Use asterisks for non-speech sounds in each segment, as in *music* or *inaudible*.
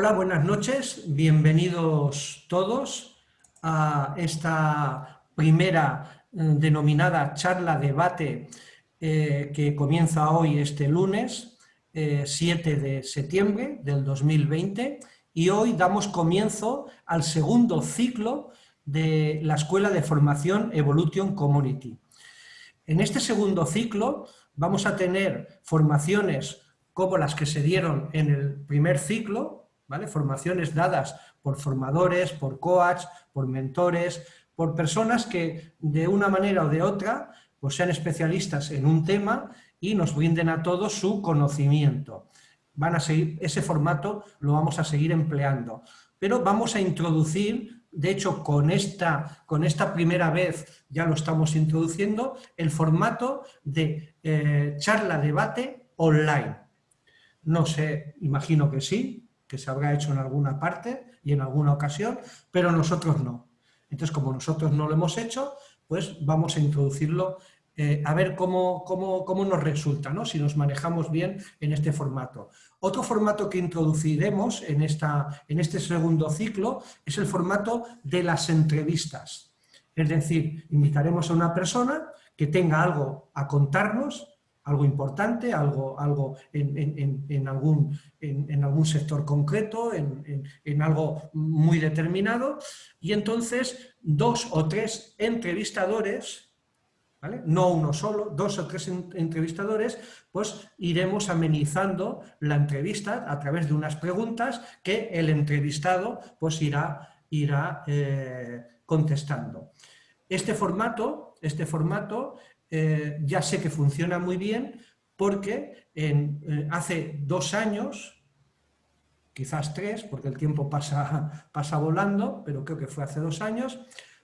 Hola, buenas noches, bienvenidos todos a esta primera eh, denominada charla debate eh, que comienza hoy este lunes 7 eh, de septiembre del 2020 y hoy damos comienzo al segundo ciclo de la Escuela de Formación Evolution Community. En este segundo ciclo vamos a tener formaciones como las que se dieron en el primer ciclo, Formaciones dadas por formadores, por coach, por mentores, por personas que de una manera o de otra pues sean especialistas en un tema y nos brinden a todos su conocimiento. Van a seguir, ese formato lo vamos a seguir empleando, pero vamos a introducir, de hecho con esta, con esta primera vez ya lo estamos introduciendo, el formato de eh, charla-debate online. No sé, imagino que sí, que se habrá hecho en alguna parte y en alguna ocasión, pero nosotros no. Entonces, como nosotros no lo hemos hecho, pues vamos a introducirlo eh, a ver cómo, cómo, nos resulta, ¿no? si nos manejamos bien en este formato. Otro formato que introduciremos en, esta, en este segundo ciclo es el formato de las entrevistas. Es decir, invitaremos a una persona que tenga algo a contarnos algo importante, algo, algo en, algún, en, algún sector concreto, en, algo muy determinado, y entonces dos o tres entrevistadores, ¿vale? no uno solo, dos o tres entrevistadores, pues iremos amenizando la entrevista a través de unas preguntas que el entrevistado pues irá, irá eh, contestando. Este formato, este formato eh, ya sé que funciona muy bien porque eh, hace dos años, quizás tres, porque el tiempo pasa, *laughs* pasa volando, pero creo que fue hace dos años,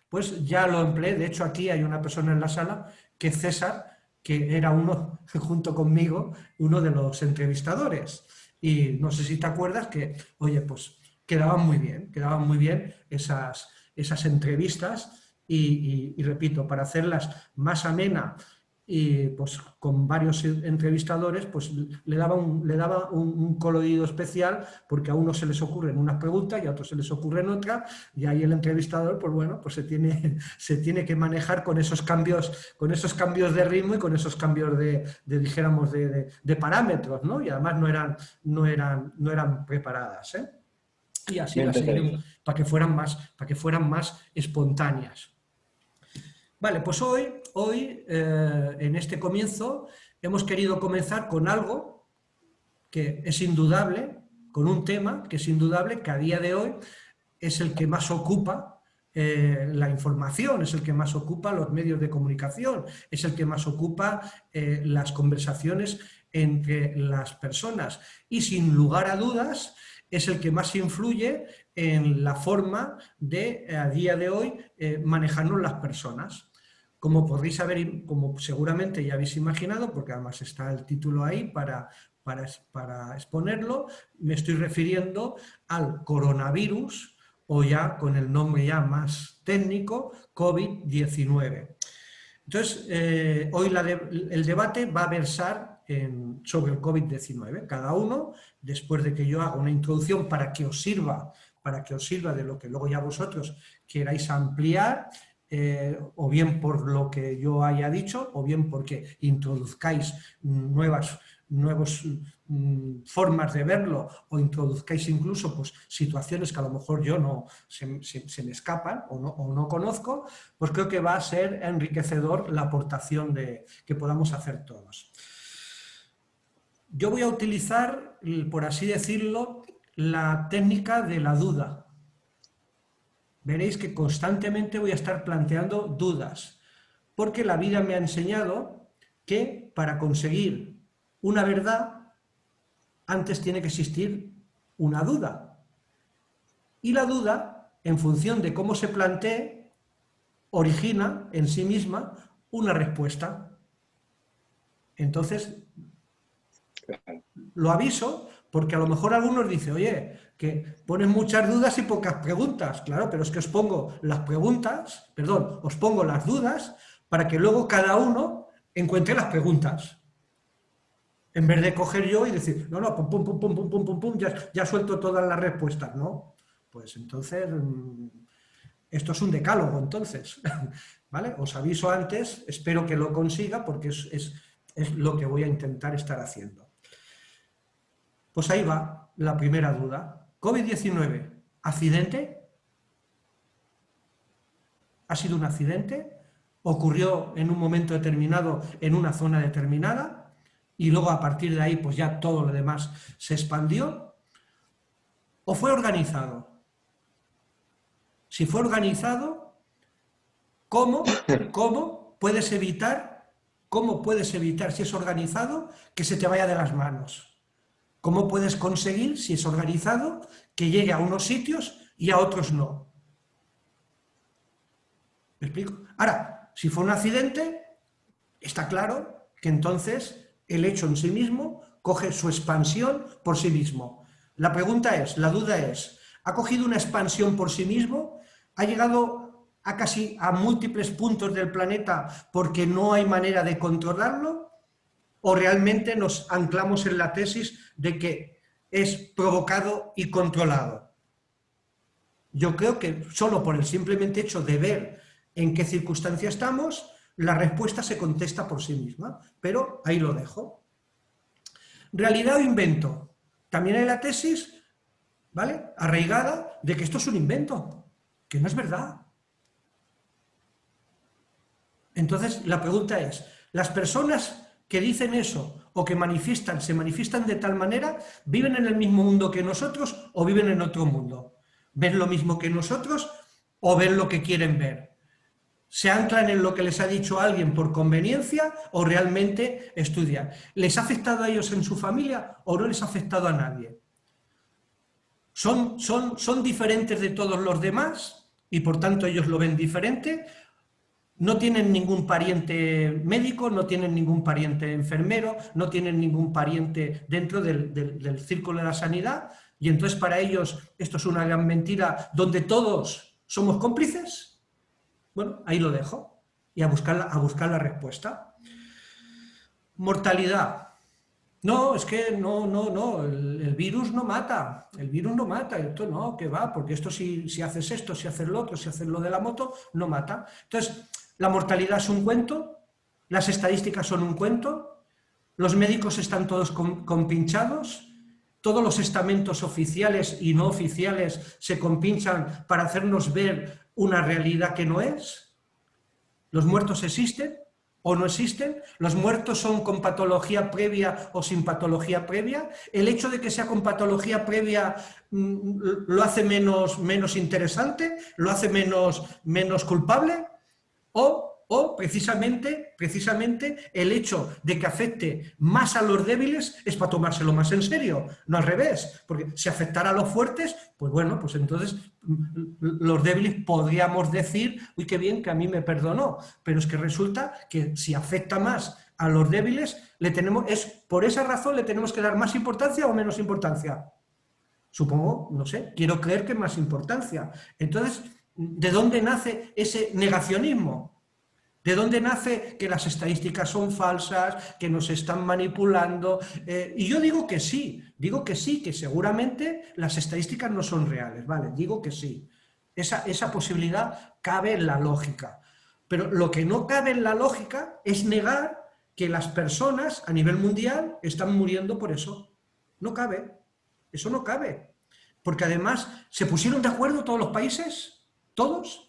pues ya lo empleé. De hecho, aquí hay una persona en la sala que César, que era uno, *laughs* junto conmigo, uno de los entrevistadores. Y no sé si te acuerdas que, oye, pues quedaban muy bien, quedaban muy bien esas, esas entrevistas y, repito, para hacerlas más amena y pues con varios entrevistadores, pues le daba, un, le daba un, colorido especial porque a unos se les ocurren unas preguntas y a otros se les ocurren otras y ahí el entrevistador, pues bueno, pues se tiene, *laughs* se tiene que manejar con esos cambios, con esos cambios de ritmo y con esos cambios de, dijéramos, de, de, parámetros, ¿no? Y además no eran, no eran, no eran preparadas, ¿eh? Y así para que fueran más, para que fueran más espontáneas. Vale, pues hoy, hoy eh, en este comienzo, hemos querido comenzar con algo que es indudable, con un tema que es indudable, que a día de hoy es el que más ocupa eh, la información, es el que más ocupa los medios de comunicación, es el que más ocupa eh, las conversaciones entre las personas y sin lugar a dudas es el que más influye en la forma de, a día de hoy, manejarnos las personas. Como podréis saber, como seguramente ya habéis imaginado, porque además está el título ahí para, para, exponerlo, me estoy refiriendo al coronavirus, o ya con el nombre ya más técnico, COVID-19. Entonces, eh, hoy el debate va a versar sobre el COVID-19. Cada uno, después de que yo haga una introducción para que os sirva, para que os sirva de lo que luego ya vosotros queráis ampliar, eh, o bien por lo que yo haya dicho, o bien porque introduzcáis nuevas, mm, formas de verlo, o introduzcáis incluso pues, situaciones que a lo mejor yo no se, me escapan o no, o no, conozco, pues creo que va a ser enriquecedor la aportación de, que podamos hacer todos. Yo voy a utilizar, por así decirlo, la técnica de la duda, veréis que constantemente voy a estar planteando dudas, porque la vida me ha enseñado que para conseguir una verdad, antes tiene que existir una duda. Y la duda, en función de cómo se plantee, origina en sí misma una respuesta. Entonces, lo aviso porque a lo mejor algunos dicen, oye, que ponen muchas dudas y pocas preguntas. Claro, pero es que os pongo las preguntas, perdón, os pongo las dudas para que luego cada uno encuentre las preguntas. En vez de coger yo y decir, no, no, pum, pum, pum, pum, pum, pum, pum, pum, ya, ya suelto todas las respuestas, ¿no? Pues entonces, mm, esto es un decálogo, entonces, *laughs* ¿vale? Os aviso antes, espero que lo consiga porque es, es, es lo que voy a intentar estar haciendo. Pues ahí va la primera duda. COVID-19, ¿accidente? ¿Ha sido un accidente? ¿Ocurrió en un momento determinado en una zona determinada? Y luego a partir de ahí pues ya todo lo demás se expandió. ¿O fue organizado? Si fue organizado, ¿cómo, cómo puedes evitar, cómo puedes evitar si es organizado que se te vaya de las manos? ¿Cómo puedes conseguir, si es organizado, que llegue a unos sitios y a otros no? ¿Me explico? Ahora, si fue un accidente, está claro que entonces el hecho en sí mismo coge su expansión por sí mismo. La pregunta es, la duda es, ¿ha cogido una expansión por sí mismo? ¿Ha llegado a casi a múltiples puntos del planeta porque no hay manera de controlarlo? O realmente nos anclamos en la tesis de que es provocado y controlado. Yo creo que solo por el simplemente hecho de ver en qué circunstancia estamos, la respuesta se contesta por sí misma, pero ahí lo dejo. Realidad o invento. También hay la tesis, ¿vale? Arraigada de que esto es un invento, que no es verdad. Entonces, la pregunta es, ¿las personas que dicen eso o que manifiestan, se manifiestan de tal manera, viven en el mismo mundo que nosotros o viven en otro mundo. ¿Ven lo mismo que nosotros o ven lo que quieren ver? ¿Se anclan en lo que les ha dicho alguien por conveniencia o realmente estudian? ¿Les ha afectado a ellos en su familia o no les ha afectado a nadie? ¿Son, son, son diferentes de todos los demás y por tanto ellos lo ven diferente no tienen ningún pariente médico, no tienen ningún pariente enfermero, no tienen ningún pariente dentro del, círculo de la sanidad, y entonces para ellos esto es una gran mentira donde todos somos cómplices. Bueno, ahí lo dejo, y a buscar a buscar la respuesta. Mortalidad. No, es que no, no, no, el, virus no mata, el virus no mata, esto no, que va, porque esto si, si haces esto, si haces lo otro, si haces lo de la moto, no mata. Entonces, la mortalidad es un cuento, las estadísticas son un cuento, los médicos están todos compinchados, todos los estamentos oficiales y no oficiales se compinchan para hacernos ver una realidad que no es. Los muertos existen o no existen, los muertos son con patología previa o sin patología previa, el hecho de que sea con patología previa mm, lo hace menos, menos interesante, lo hace menos, menos culpable, o, precisamente, precisamente el hecho de que afecte más a los débiles es para tomárselo más en serio, no al revés, porque si afectara a los fuertes, pues bueno, pues entonces mm, los débiles podríamos decir, uy, qué bien que a mí me perdonó, pero es que resulta que si afecta más a los débiles, le tenemos, es por esa razón le tenemos que dar más importancia o menos importancia. Supongo, no sé, quiero creer que más importancia. Entonces, ¿De dónde nace ese negacionismo? ¿De dónde nace que las estadísticas son falsas, que nos están manipulando? Eh, y yo digo que sí, digo que sí, que seguramente las estadísticas no son reales, ¿vale? Digo que sí. Esa, esa posibilidad cabe en la lógica. Pero lo que no cabe en la lógica es negar que las personas a nivel mundial están muriendo por eso. No cabe. Eso no cabe. Porque además, ¿se pusieron de acuerdo todos los países? Todos.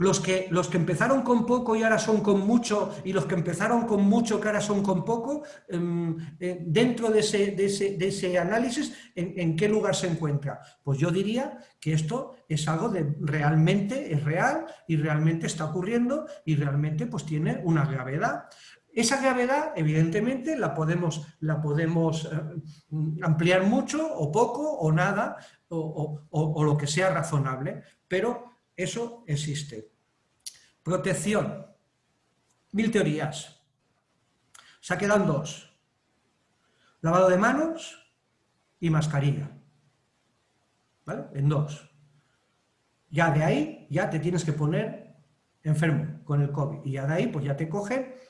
Los que, los que empezaron con poco y ahora son con mucho, y los que empezaron con mucho que ahora son con poco, em, eh, dentro de ese, de ese, análisis, ¿en, qué lugar se encuentra? Pues yo diría que esto es algo de realmente, es real y realmente está ocurriendo y realmente pues tiene una gravedad. Esa gravedad, evidentemente, la podemos, la podemos eh, ampliar mucho o poco o nada o, lo que sea razonable, pero eso existe. Protección. Mil teorías. Se quedan dos. Lavado de manos y mascarilla. ¿Vale? En dos. Ya de ahí, ya te tienes que poner enfermo con el COVID. Y ya de ahí, pues ya te coge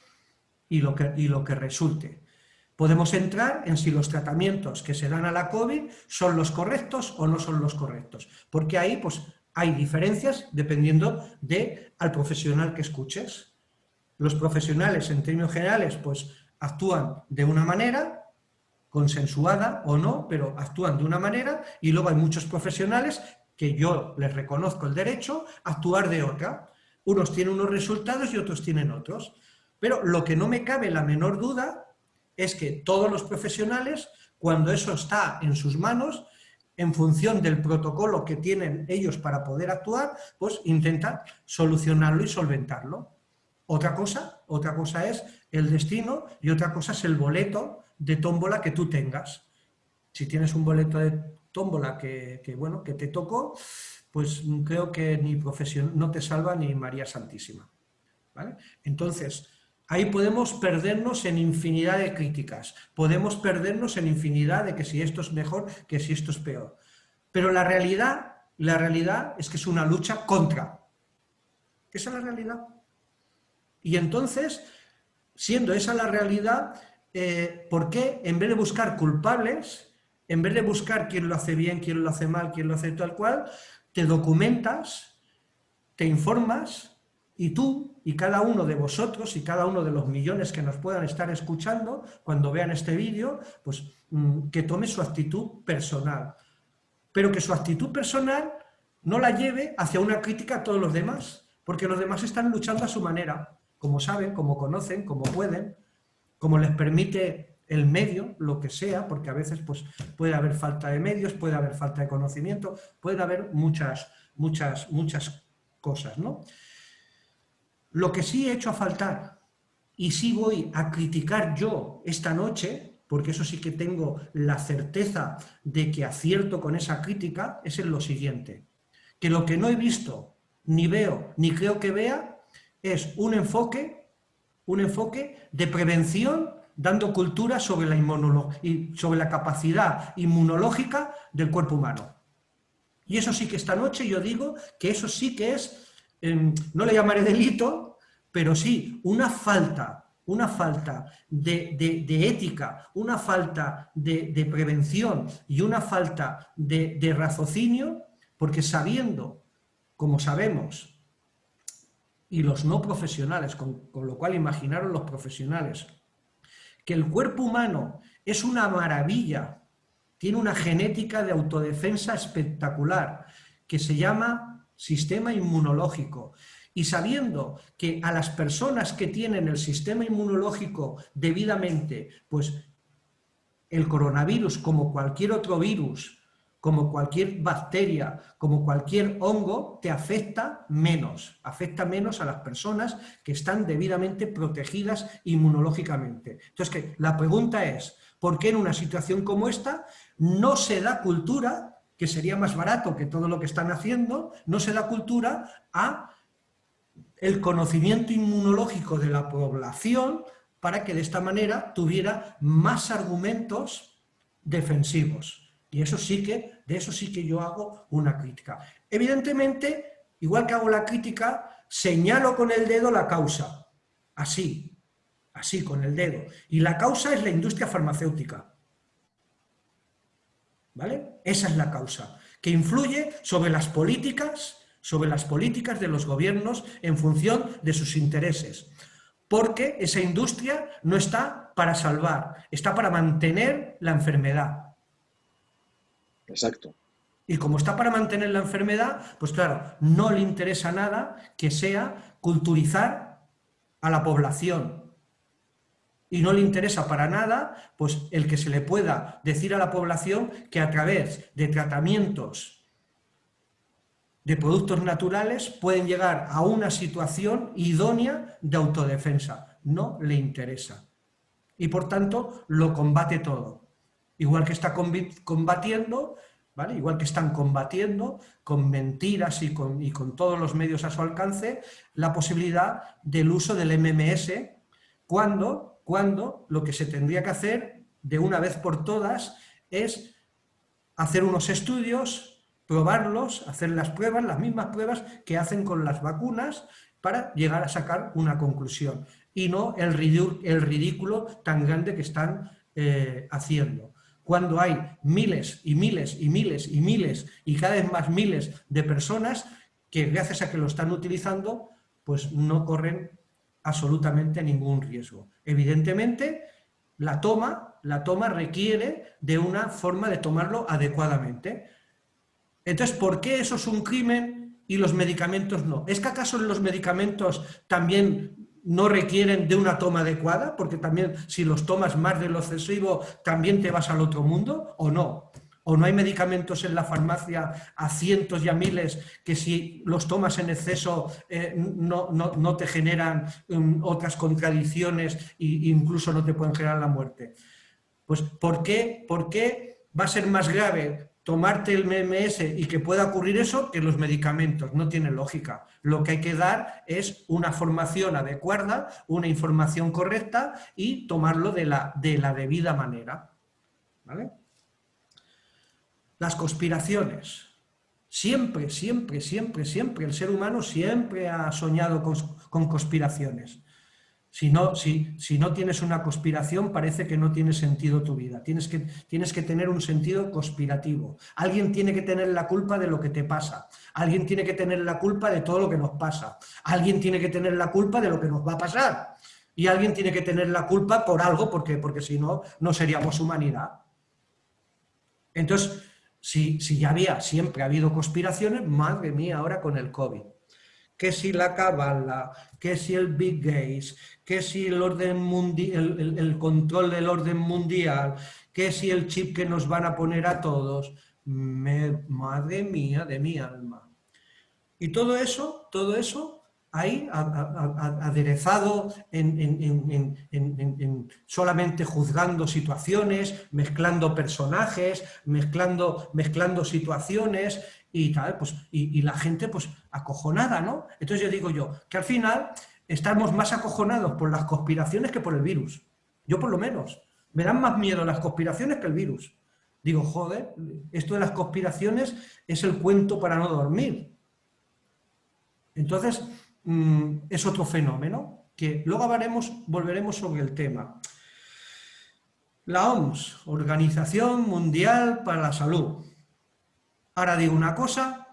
y lo que, y lo que resulte. podemos entrar en si los tratamientos que se dan a la COVID son los correctos o no son los correctos, porque ahí pues, hay diferencias dependiendo de al profesional que escuches. Los profesionales, en términos generales, pues actúan de una manera, consensuada o no, pero actúan de una manera, y luego hay muchos profesionales que yo les reconozco el derecho a actuar de otra. Unos tienen unos resultados y otros tienen otros. Pero lo que no me cabe la menor duda es que todos los profesionales, cuando eso está en sus manos, en función del protocolo que tienen ellos para poder actuar, pues intentan solucionarlo y solventarlo. Otra cosa, otra cosa es el destino y otra cosa es el boleto de tómbola que tú tengas. Si tienes un boleto de tómbola que, bueno, que te tocó, pues creo que ni profesión, no te salva ni María Santísima. Entonces, ahí podemos perdernos en infinidad de críticas, podemos perdernos en infinidad de que si esto es mejor, que si esto es peor. Pero la realidad, la realidad es que es una lucha contra. Esa es la realidad. Y entonces, siendo esa la realidad, eh, ¿por qué en vez de buscar culpables, en vez de buscar quién lo hace bien, quién lo hace mal, quién lo hace tal cual, te documentas, te informas y tú y cada uno de vosotros y cada uno de los millones que nos puedan estar escuchando cuando vean este vídeo, pues mm, que tome su actitud personal. Pero que su actitud personal no la lleve hacia una crítica a todos los demás, porque los demás están luchando a su manera, como saben, como conocen, como pueden, como les permite el medio, lo que sea, porque a veces pues, puede haber falta de medios, puede haber falta de conocimiento, puede haber muchas, muchas, muchas cosas, ¿no? Lo que sí he hecho a faltar, y sí voy a criticar yo esta noche, porque eso sí que tengo la certeza de que acierto con esa crítica, es en lo siguiente, que lo que no he visto, ni veo, ni creo que vea, es un enfoque un enfoque de prevención dando cultura sobre la, sobre la capacidad inmunológica del cuerpo humano. Y eso sí que esta noche yo digo que eso sí que es, em, no le llamaré delito, pero sí una falta, una falta de, ética, una falta de, prevención y una falta de, raciocinio, porque sabiendo, como sabemos, y los no profesionales, con, lo cual imaginaron los profesionales, que el cuerpo humano es una maravilla, tiene una genética de autodefensa espectacular, que se llama sistema inmunológico. Y sabiendo que a las personas que tienen el sistema inmunológico debidamente, pues el coronavirus, como cualquier otro virus, como cualquier bacteria, como cualquier hongo, te afecta menos, afecta menos a las personas que están debidamente protegidas inmunológicamente. Entonces, la pregunta es, ¿por qué en una situación como esta no se da cultura, que sería más barato que todo lo que están haciendo, no se da cultura a el conocimiento inmunológico de la población para que de esta manera tuviera más argumentos defensivos? Y eso sí que, de eso sí que yo hago una crítica. Evidentemente, igual que hago la crítica, señalo con el dedo la causa. Así, así, con el dedo. Y la causa es la industria farmacéutica. ¿Vale? Esa es la causa, que influye sobre las políticas, sobre las políticas de los gobiernos en función de sus intereses. Porque esa industria no está para salvar, está para mantener la enfermedad. Exacto. Y como está para mantener la enfermedad, pues claro, no le interesa nada que sea culturizar a la población. Y no le interesa para nada pues, el que se le pueda decir a la población que a través de tratamientos de productos naturales pueden llegar a una situación idónea de autodefensa. No le interesa. Y por tanto lo combate todo igual que está combatiendo, ¿vale? igual que están combatiendo con mentiras y con, y con todos los medios a su alcance, la posibilidad del uso del MMS cuando, cuando lo que se tendría que hacer de una vez por todas es hacer unos estudios, probarlos, hacer las pruebas, las mismas pruebas que hacen con las vacunas para llegar a sacar una conclusión y no el ridículo, tan grande que están eh, haciendo. Cuando hay miles y miles y miles y miles y cada vez más miles de personas que gracias a que lo están utilizando, pues no corren absolutamente ningún riesgo. Evidentemente, la toma, la toma requiere de una forma de tomarlo adecuadamente. Entonces, ¿por qué eso es un crimen y los medicamentos no? ¿Es que acaso los medicamentos también no requieren de una toma adecuada? Porque también si los tomas más de lo excesivo, ¿también te vas al otro mundo o no? ¿O no hay medicamentos en la farmacia a cientos y a miles que si los tomas en exceso eh, no, te generan um, otras contradicciones e incluso no te pueden generar la muerte? Pues ¿por qué, ¿por qué va a ser más grave tomarte el MMS y que pueda ocurrir eso que los medicamentos? No tiene lógica. Lo que hay que dar es una formación adecuada, una información correcta y tomarlo de la, de la debida manera. ¿Vale? Las conspiraciones. Siempre, siempre, siempre, siempre, el ser humano siempre ha soñado con, conspiraciones. Si no, si, si no, tienes una conspiración, parece que no tiene sentido tu vida. Tienes que, tienes que tener un sentido conspirativo. Alguien tiene que tener la culpa de lo que te pasa. Alguien tiene que tener la culpa de todo lo que nos pasa. Alguien tiene que tener la culpa de lo que nos va a pasar. Y alguien tiene que tener la culpa por algo, porque, porque si no, no seríamos humanidad. Entonces, si, ya había, siempre ha habido conspiraciones, madre mía, ahora con el COVID. Que si la cabala, que si el Big Gays, que si el, orden mundial, el, control del orden mundial, que si el chip que nos van a poner a todos. madre mía de mi alma. Y todo eso, todo eso ahí aderezado en, solamente juzgando situaciones, mezclando personajes, mezclando, mezclando situaciones y tal, pues, y, la gente pues acojonada, ¿no? Entonces yo digo yo, que al final estamos más acojonados por las conspiraciones que por el virus. Yo por lo menos. Me dan más miedo las conspiraciones que el virus. Digo, joder, esto de las conspiraciones es el cuento para no dormir. Entonces, Mm, es otro fenómeno que luego hablaremos, volveremos sobre el tema. La OMS, Organización Mundial para la Salud. Ahora digo una cosa,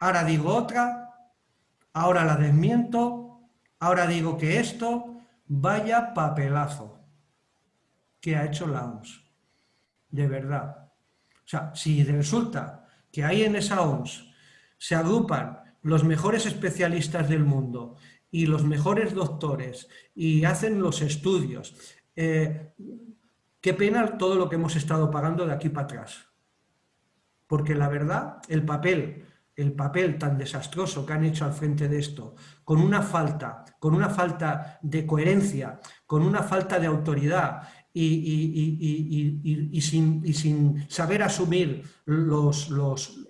ahora digo otra, ahora la desmiento, ahora digo que esto, vaya papelazo que ha hecho la OMS. De verdad. O sea, si resulta que ahí en esa OMS se agrupan los mejores especialistas del mundo y los mejores doctores y hacen los estudios. Eh, qué pena todo lo que hemos estado pagando de aquí para atrás. Porque la verdad, el papel, el papel tan desastroso que han hecho al frente de esto, con una falta, con una falta de coherencia, con una falta de autoridad y, sin, saber asumir los,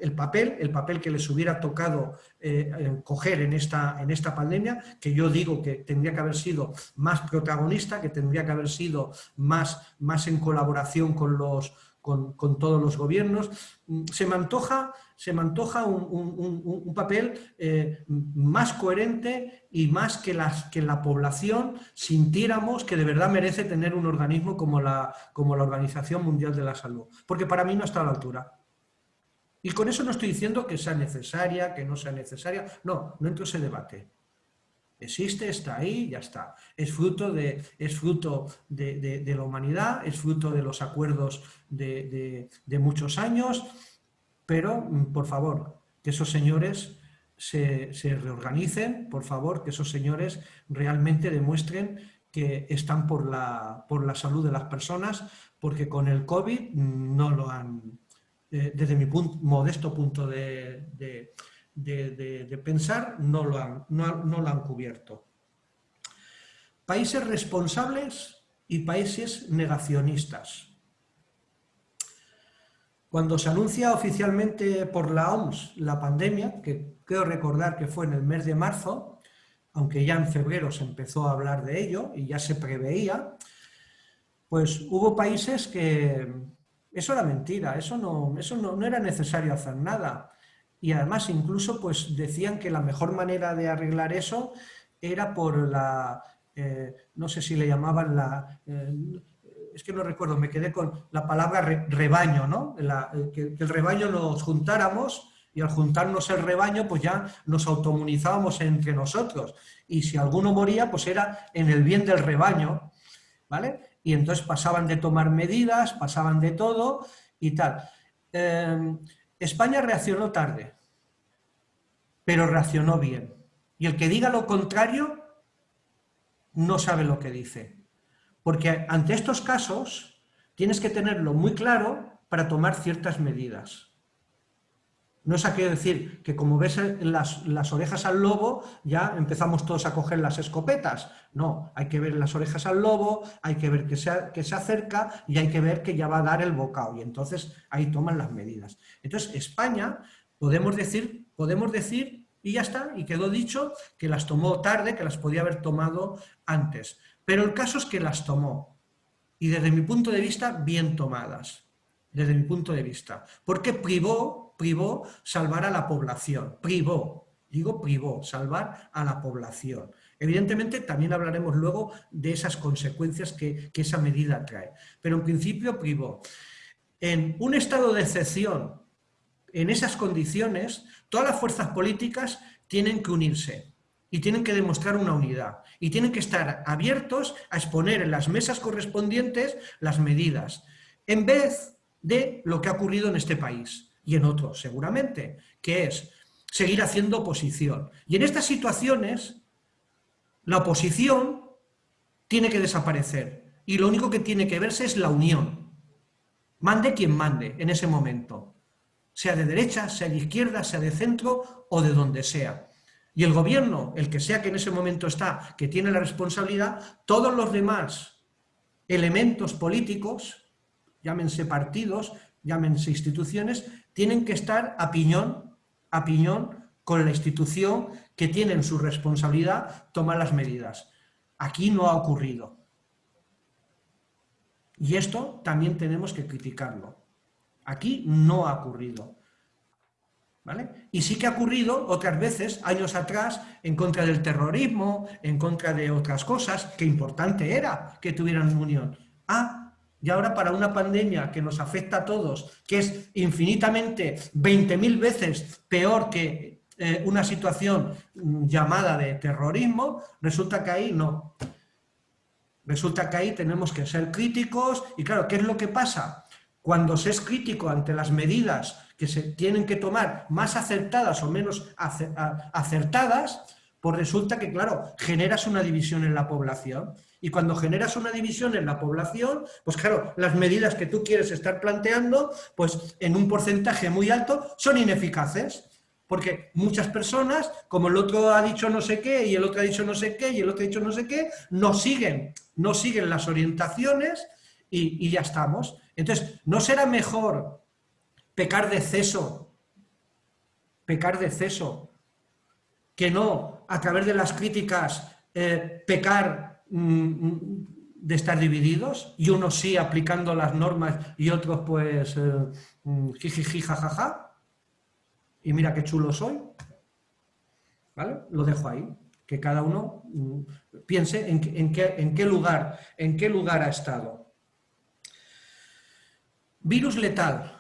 el papel, el papel que les hubiera tocado eh, coger en esta, en esta pandemia, que yo digo que tendría que haber sido más protagonista, que tendría que haber sido más, más en colaboración con los, con, todos los gobiernos. Mm, se me antoja, se me antoja un, papel eh, más coherente y más que, las, que la población sintiéramos que de verdad merece tener un organismo como la, como la Organización Mundial de la Salud. Porque para mí no está a la altura. Y con eso no estoy diciendo que sea necesaria, que no sea necesaria. No, no entro en ese debate. Existe, está ahí, ya está. Es fruto de, es fruto de, la humanidad, es fruto de los acuerdos de, muchos años, pero, mm, por favor, que esos señores se, reorganicen, por favor, que esos señores realmente demuestren que están por la, por la salud de las personas, porque con el COVID no lo han, eh, desde mi modesto punto de de, pensar no lo, han, no, lo han cubierto. Países responsables y países negacionistas. Cuando se anuncia oficialmente por la OMS la pandemia, que creo recordar que fue en el mes de marzo, aunque ya en febrero se empezó a hablar de ello y ya se preveía, pues hubo países que eso era mentira, eso no, eso no, no era necesario hacer nada y además incluso pues decían que la mejor manera de arreglar eso era por la, eh, no sé si le llamaban la, eh, es que no recuerdo, me quedé con la palabra rebaño, ¿no? que, el rebaño nos juntáramos y al juntarnos el rebaño, pues ya nos automunizábamos entre nosotros. Y si alguno moría, pues era en el bien del rebaño, ¿vale? Y entonces pasaban de tomar medidas, pasaban de todo y tal. Em, España reaccionó tarde, pero reaccionó bien. Y el que diga lo contrario no sabe lo que dice. Porque ante estos casos tienes que tenerlo muy claro para tomar ciertas medidas. No es aquello decir que como ves las, las, orejas al lobo, ya empezamos todos a coger las escopetas. No, hay que ver las orejas al lobo, hay que ver que se, que se acerca y hay que ver que ya va a dar el bocado. Y entonces ahí toman las medidas. Entonces España, podemos decir, podemos decir, y ya está, y quedó dicho, que las tomó tarde, que las podía haber tomado antes. Pero el caso es que las tomó. Y desde mi punto de vista, bien tomadas. Desde mi punto de vista. Porque privó, privó salvar a la población. Privó. Digo privó, salvar a la población. Evidentemente también hablaremos luego de esas consecuencias que, que esa medida trae. Pero en principio privó. En un estado de excepción, en esas condiciones, todas las fuerzas políticas tienen que unirse y tienen que demostrar una unidad y tienen que estar abiertos a exponer en las mesas correspondientes las medidas, en vez de lo que ha ocurrido en este país y en otros seguramente, que es seguir haciendo oposición. Y en estas situaciones, la oposición tiene que desaparecer y lo único que tiene que verse es la unión. Mande quien mande en ese momento, sea de derecha, sea de izquierda, sea de centro o de donde sea. Y el gobierno, el que sea que en ese momento está, que tiene la responsabilidad, todos los demás elementos políticos, llámense partidos, llámense instituciones, tienen que estar a piñón, a piñón con la institución que tiene en su responsabilidad tomar las medidas. Aquí no ha ocurrido. Y esto también tenemos que criticarlo. Aquí no ha ocurrido. Y sí que ha ocurrido otras veces, años atrás, en contra del terrorismo, en contra de otras cosas, que importante era que tuvieran unión. Ah, y ahora para una pandemia que nos afecta a todos, que es infinitamente 20.000 veces peor que eh, una situación mm, llamada de terrorismo, resulta que ahí no. Resulta que ahí tenemos que ser críticos y claro, ¿qué es lo que pasa? Cuando se es crítico ante las medidas que se tienen que tomar más acertadas o menos acertadas, pues resulta que, claro, generas una división en la población. Y cuando generas una división en la población, pues claro, las medidas que tú quieres estar planteando, pues en un porcentaje muy alto, son ineficaces. Porque muchas personas, como el otro ha dicho no sé qué, y el otro ha dicho no sé qué, y el otro ha dicho no sé qué, no siguen, no siguen las orientaciones y, y ya estamos. Entonces, ¿no será mejor pecar de exceso, pecar de exceso, que no, a través de las críticas, eh, pecar mm, mm, de estar divididos, y unos sí aplicando las normas y otros pues eh, mm, jajaja, y mira qué chulo soy, ¿vale? Lo dejo ahí, que cada uno piense en, en, qué, en, qué lugar, en qué lugar ha estado. Virus letal.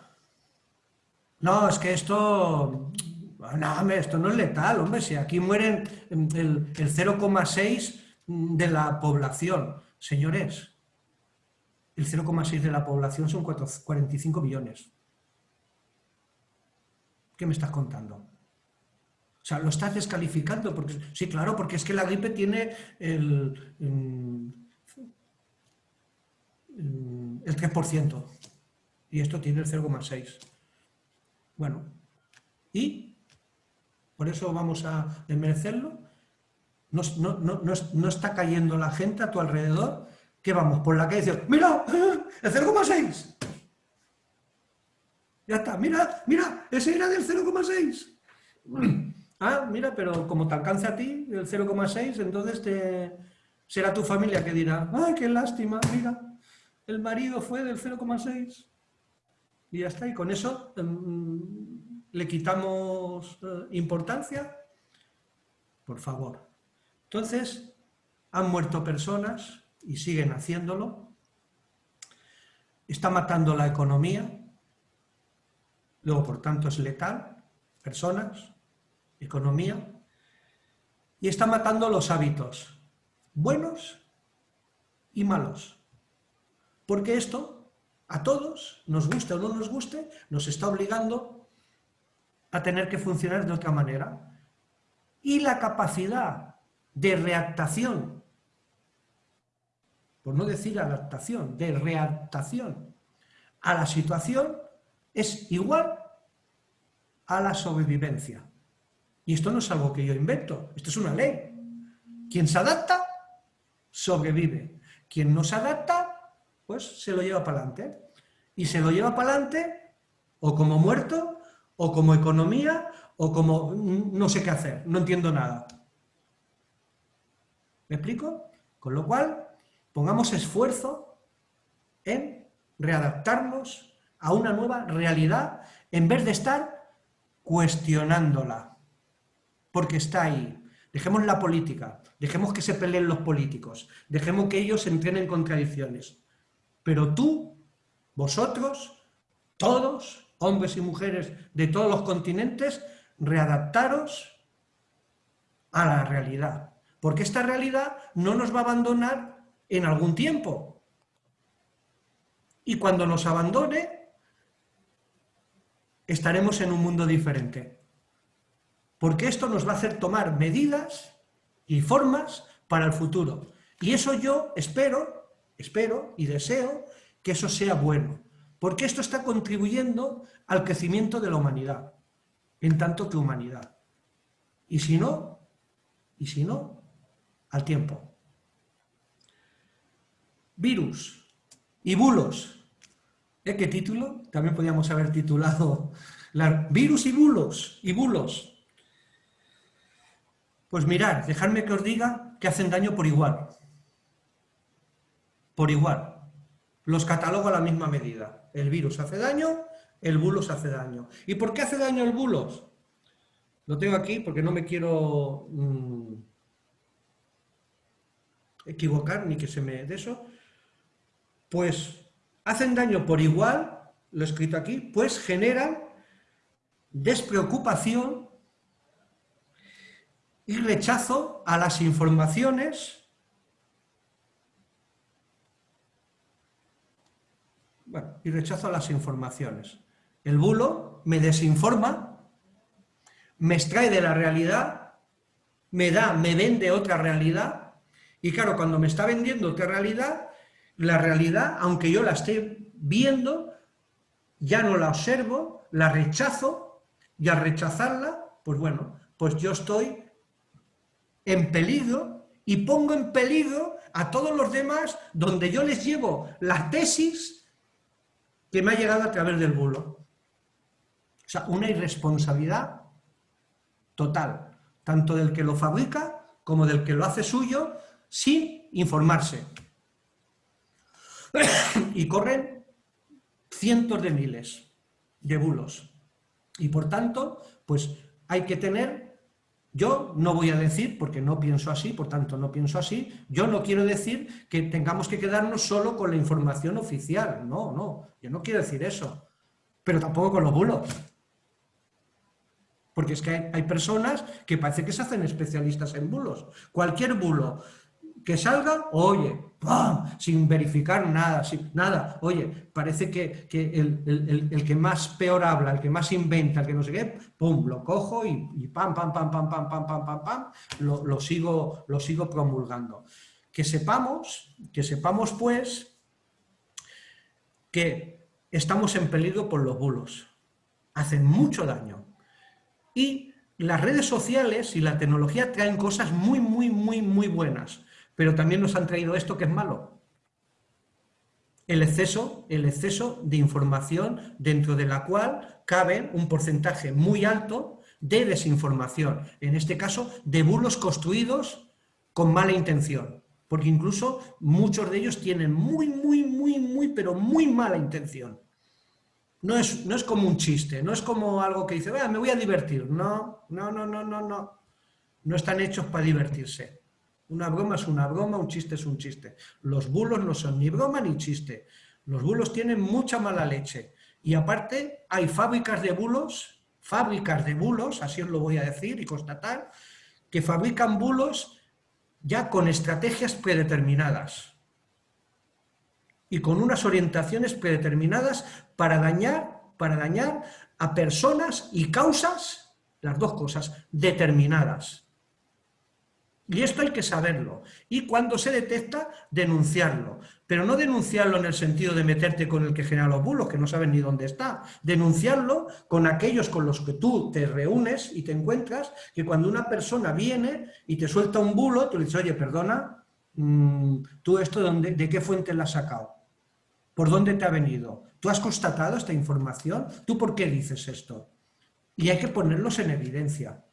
No, es que esto... No, esto no es letal, hombre, si aquí mueren el, 0,6 de la población. Señores, el 0,6 de la población son 45 millones. ¿Qué me estás contando? O sea, lo estás descalificando, porque sí, claro, porque es que la gripe tiene el, el 3%, y esto tiene el 0,6%. Bueno, ¿y? ¿Por eso vamos a desmerecerlo? ¿No, no, está cayendo la gente a tu alrededor? ¿Qué vamos? Por la calle diciendo, ¡mira! ¡El 0,6! Ya está, mira, mira, ese era del 0,6. Ah, mira, pero como te alcanza a ti el 0,6, entonces te... será tu familia que dirá, ¡ay, qué lástima! Mira, el marido fue del 0,6 y ya está. Y con eso em, le quitamos eh, importancia. Por favor. Entonces, han muerto personas y siguen haciéndolo. está matando la economía, luego por tanto es letal, personas, economía, y está matando los hábitos, buenos y malos. Porque esto, a todos, nos guste o no nos guste, nos está obligando a tener que funcionar de otra manera. Y la capacidad de reactación por no decir adaptación, de readaptación a la situación, es igual a la sobrevivencia. Y esto no es algo que yo invento, esto es una ley. Quien se adapta, sobrevive. Quien no se adapta, pues se lo lleva para adelante. Y se lo lleva para adelante o como muerto, o como economía, o como no sé qué hacer, no entiendo nada. ¿Me explico? Con lo cual, pongamos esfuerzo en readaptarnos a una nueva realidad en vez de estar cuestionándola, porque está ahí. Dejemos la política, dejemos que se peleen los políticos, dejemos que ellos entren en contradicciones. Pero tú, vosotros, todos, hombres y mujeres de todos los continentes, readaptaros a la realidad. Porque esta realidad no nos va a abandonar en algún tiempo. Y cuando nos abandone, estaremos en un mundo diferente. Porque esto nos va a hacer tomar medidas y formas para el futuro. Y eso yo espero, espero y deseo que eso sea bueno. Porque esto está contribuyendo al crecimiento de la humanidad, en tanto que humanidad. Y si no, y si no, al tiempo virus y bulos. ¿Eh? ¿Qué título? También podríamos haber titulado virus y bulos, y bulos. Pues mirad, dejadme que os diga que hacen daño por igual. Por igual. Los catalogo a la misma medida. El virus hace daño, el bulos hace daño. ¿Y por qué hace daño el bulos? Lo tengo aquí porque no me quiero mm, equivocar ni que se me de eso pues hacen daño por igual, lo he escrito aquí, pues generan despreocupación y rechazo a las informaciones bueno, y rechazo las informaciones. El bulo me desinforma, me extrae de la realidad, me da, me vende otra realidad, y claro, cuando me está vendiendo otra realidad, la realidad, aunque yo la esté viendo, ya no la observo, la rechazo, y al rechazarla, pues bueno, pues yo estoy en peligro y pongo en peligro a todos los demás donde yo les llevo la tesis que me ha llegado a través del bulo. O sea, una irresponsabilidad total, tanto del que lo fabrica como del que lo hace suyo, sin informarse. *coughs* y corren cientos de miles de bulos. Y por tanto, pues hay que tener, yo no voy a decir, porque no pienso así, por tanto no pienso así, yo no quiero decir que tengamos que quedarnos solo con la información oficial, no, no, yo no quiero decir eso, pero tampoco con los bulos. Porque es que hay, hay personas que parece que se hacen especialistas en bulos. Cualquier bulo que salga, oye, sin verificar nada, nada. Oye, parece que, el, que más peor habla, el que más inventa, el que no sé qué, pum, lo cojo y, pam, pam, pam, pam, pam, pam, pam, pam, pam, lo, sigo, lo sigo promulgando. Que sepamos, que sepamos pues, que estamos en peligro por los bulos. Hacen mucho daño. Y las redes sociales y la tecnología traen cosas muy, muy, muy, muy buenas pero también nos han traído esto que es malo. El exceso, el exceso de información dentro de la cual cabe un porcentaje muy alto de desinformación, en este caso de bulos construidos con mala intención, porque incluso muchos de ellos tienen muy, muy, muy, muy, pero muy mala intención. No es, no es como un chiste, no es como algo que dice, me voy a divertir. No, no, no, no, no, no. No están hechos para divertirse. Una broma es una broma, un chiste es un chiste. Los bulos no son ni broma ni chiste. Los bulos tienen mucha mala leche. Y aparte hay fábricas de bulos, fábricas de bulos, así os lo voy a decir y constatar, que fabrican bulos ya con estrategias predeterminadas y con unas orientaciones predeterminadas para dañar, para dañar a personas y causas, las dos cosas, determinadas. Y esto hay que saberlo. Y cuando se detecta, denunciarlo. Pero no denunciarlo en el sentido de meterte con el que genera los bulos, que no saben ni dónde está. Denunciarlo con aquellos con los que tú te reúnes y te encuentras, que cuando una persona viene y te suelta un bulo, tú le dices, oye, perdona, mm, ¿tú esto de, dónde, de qué fuente lo has sacado? ¿Por dónde te ha venido? ¿Tú has constatado esta información? ¿Tú por qué dices esto? Y hay que ponerlos en evidencia.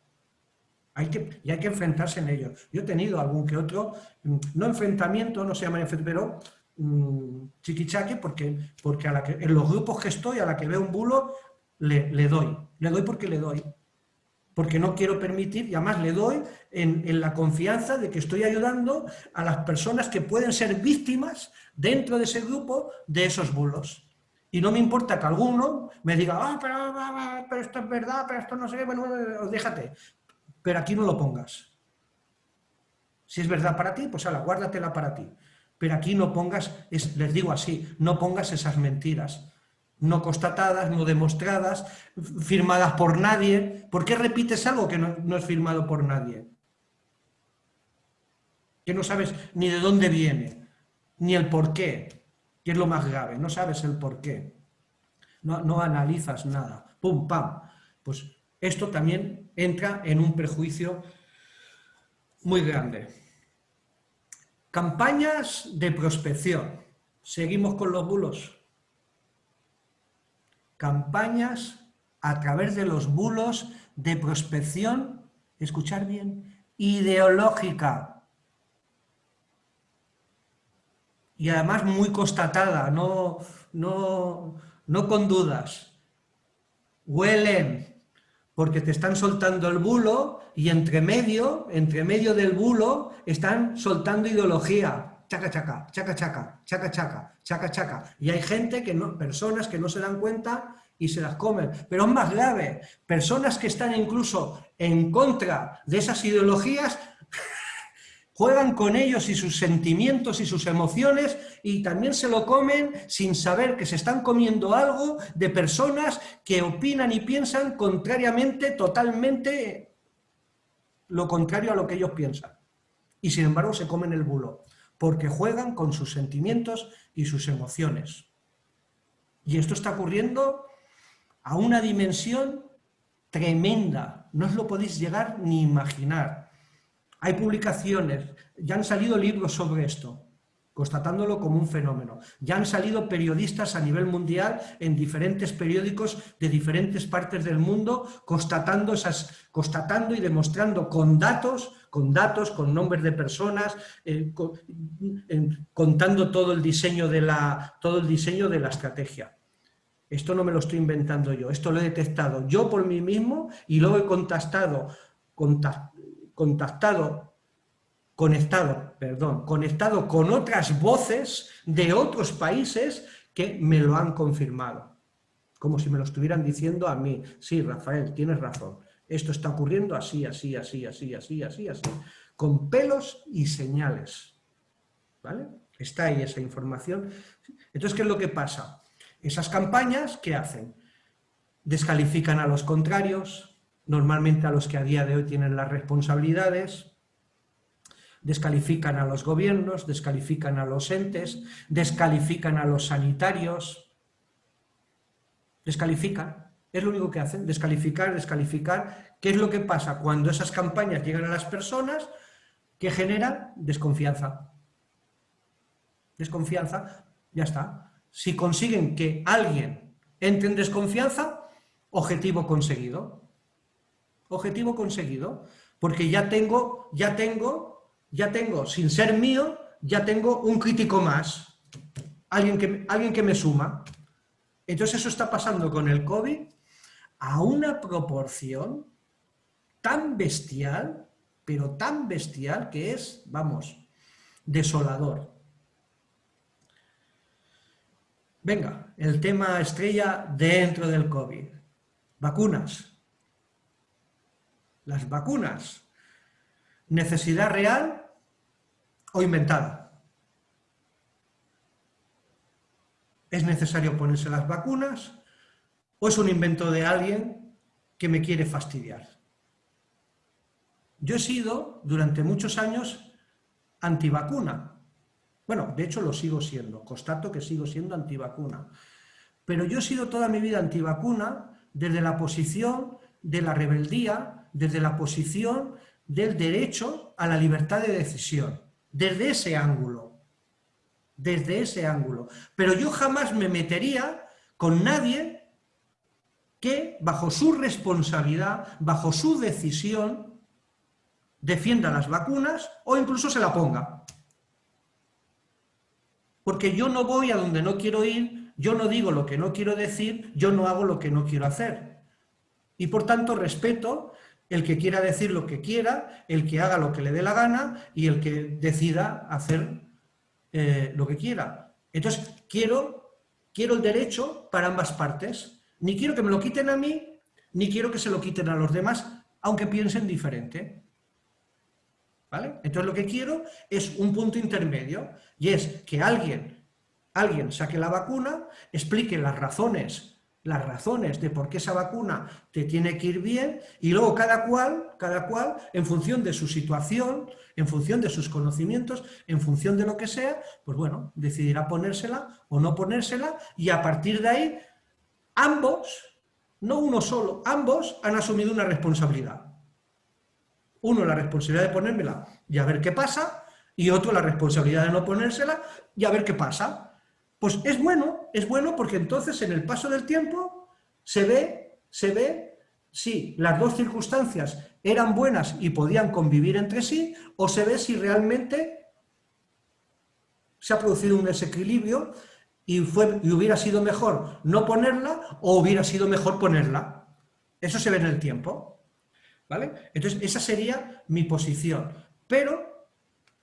Hay que, y hay que enfrentarse en ellos. Yo he tenido algún que otro, mm, no enfrentamiento, no se llama pero mmm, chiquichaque, porque, porque en los grupos que estoy, a la que veo un bulo, le, le, doy. Le doy porque le doy. Porque no quiero permitir, y además le doy en, en la confianza de que estoy ayudando a las personas que pueden ser víctimas dentro de ese grupo de esos bulos. Y no me importa que alguno me diga, ah, pero, pero, esto es verdad, pero esto no sé bueno, déjate pero aquí no lo pongas. Si es verdad para ti, pues ala, guárdatela para ti. Pero aquí no pongas, les digo así, no pongas esas mentiras no constatadas, no demostradas, firmadas por nadie. ¿Por qué repites algo que no, no, es firmado por nadie? Que no sabes ni de dónde viene, ni el por qué, que es lo más grave, no sabes el por qué. No, no analizas nada, pum, pam. Pues esto también entra en un perjuicio muy grande. Campañas de prospección. Seguimos con los bulos. Campañas a través de los bulos de prospección, escuchar bien, ideológica. Y además muy constatada, no, no, no con dudas. Huelen, porque te están soltando el bulo y entre medio, entre medio del bulo, están soltando ideología. Chaca, chaca, chaca, chaca, chaca, chaca, chaca, chaca. Y hay gente, que no, personas que no se dan cuenta y se las comen. Pero es más grave, personas que están incluso en contra de esas ideologías juegan con ellos y sus sentimientos y sus emociones y también se lo comen sin saber que se están comiendo algo de personas que opinan y piensan contrariamente, totalmente lo contrario a lo que ellos piensan. Y sin embargo se comen el bulo, porque juegan con sus sentimientos y sus emociones. Y esto está ocurriendo a una dimensión tremenda, no os lo podéis llegar ni imaginar. Hay publicaciones, ya han salido libros sobre esto, constatándolo como un fenómeno. Ya han salido periodistas a nivel mundial en diferentes periódicos de diferentes partes del mundo constatando, esas, constatando y demostrando con datos, con datos, con nombres de personas, eh, contando todo el, diseño de la, todo el diseño de la estrategia. Esto no me lo estoy inventando yo, esto lo he detectado yo por mí mismo y luego he contactado contactado, conectado, perdón, conectado con otras voces de otros países que me lo han confirmado. Como si me lo estuvieran diciendo a mí. Sí, Rafael, tienes razón. Esto está ocurriendo así, así, así, así, así, así, así. Con pelos y señales. ¿Vale? Está ahí esa información. Entonces, ¿qué es lo que pasa? Esas campañas, ¿qué hacen? Descalifican a los contrarios, normalmente a los que a día de hoy tienen las responsabilidades, descalifican a los gobiernos, descalifican a los entes, descalifican a los sanitarios, descalifican, es lo único que hacen, descalificar, descalificar. ¿Qué es lo que pasa cuando esas campañas llegan a las personas? que generan desconfianza. Desconfianza, ya está. Si consiguen que alguien entre en desconfianza, objetivo conseguido. Objetivo conseguido, porque ya tengo, ya tengo, ya tengo, sin ser mío, ya tengo un crítico más, alguien que, alguien que me suma. Entonces eso está pasando con el COVID a una proporción tan bestial, pero tan bestial que es, vamos, desolador. Venga, el tema estrella dentro del COVID. Vacunas. Las vacunas. ¿Necesidad real o inventada? ¿Es necesario ponerse las vacunas o es un invento de alguien que me quiere fastidiar? Yo he sido, durante muchos años, antivacuna. Bueno, de hecho lo sigo siendo, constato que sigo siendo antivacuna. Pero yo he sido toda mi vida antivacuna desde la posición de la rebeldía, desde la posición del derecho a la libertad de decisión, desde ese ángulo, desde ese ángulo. Pero yo jamás me metería con nadie que, bajo su responsabilidad, bajo su decisión, defienda las vacunas o incluso se la ponga. Porque yo no voy a donde no quiero ir, yo no digo lo que no quiero decir, yo no hago lo que no quiero hacer. Y por tanto respeto el que quiera decir lo que quiera, el que haga lo que le dé la gana y el que decida hacer eh, lo que quiera. Entonces, quiero, quiero el derecho para ambas partes. Ni quiero que me lo quiten a mí, ni quiero que se lo quiten a los demás, aunque piensen diferente. ¿Vale? Entonces lo que quiero es un punto intermedio, y es que alguien, alguien saque la vacuna, explique las razones las razones de por qué esa vacuna te tiene que ir bien y luego cada cual, cada cual, en función de su situación, en función de sus conocimientos, en función de lo que sea, pues bueno, decidirá ponérsela o no ponérsela y a partir de ahí ambos, no uno solo, ambos han asumido una responsabilidad. Uno la responsabilidad de ponérmela y a ver qué pasa y otro la responsabilidad de no ponérsela y a ver qué pasa. Pues es bueno, es bueno porque entonces en el paso del tiempo se ve, se ve si las dos circunstancias eran buenas y podían convivir entre sí, o se ve si realmente se ha producido un desequilibrio y, fue, y hubiera sido mejor no ponerla o hubiera sido mejor ponerla. Eso se ve en el tiempo. ¿Vale? Entonces, esa sería mi posición. Pero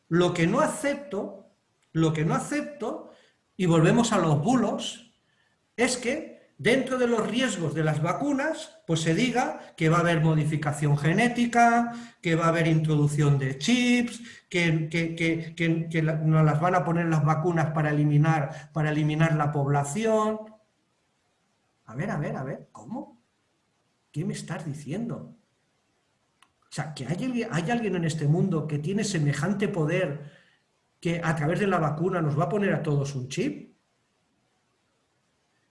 lo que no acepto, lo que no acepto y volvemos a los bulos, es que dentro de los riesgos de las vacunas, pues se diga que va a haber modificación genética, que va a haber introducción de chips, que, que, nos las van a poner las vacunas para eliminar, para eliminar la población. A ver, a ver, a ver, ¿cómo? ¿Qué me estás diciendo? O sea, que hay, hay alguien en este mundo que tiene semejante poder que a través de la vacuna nos va a poner a todos un chip?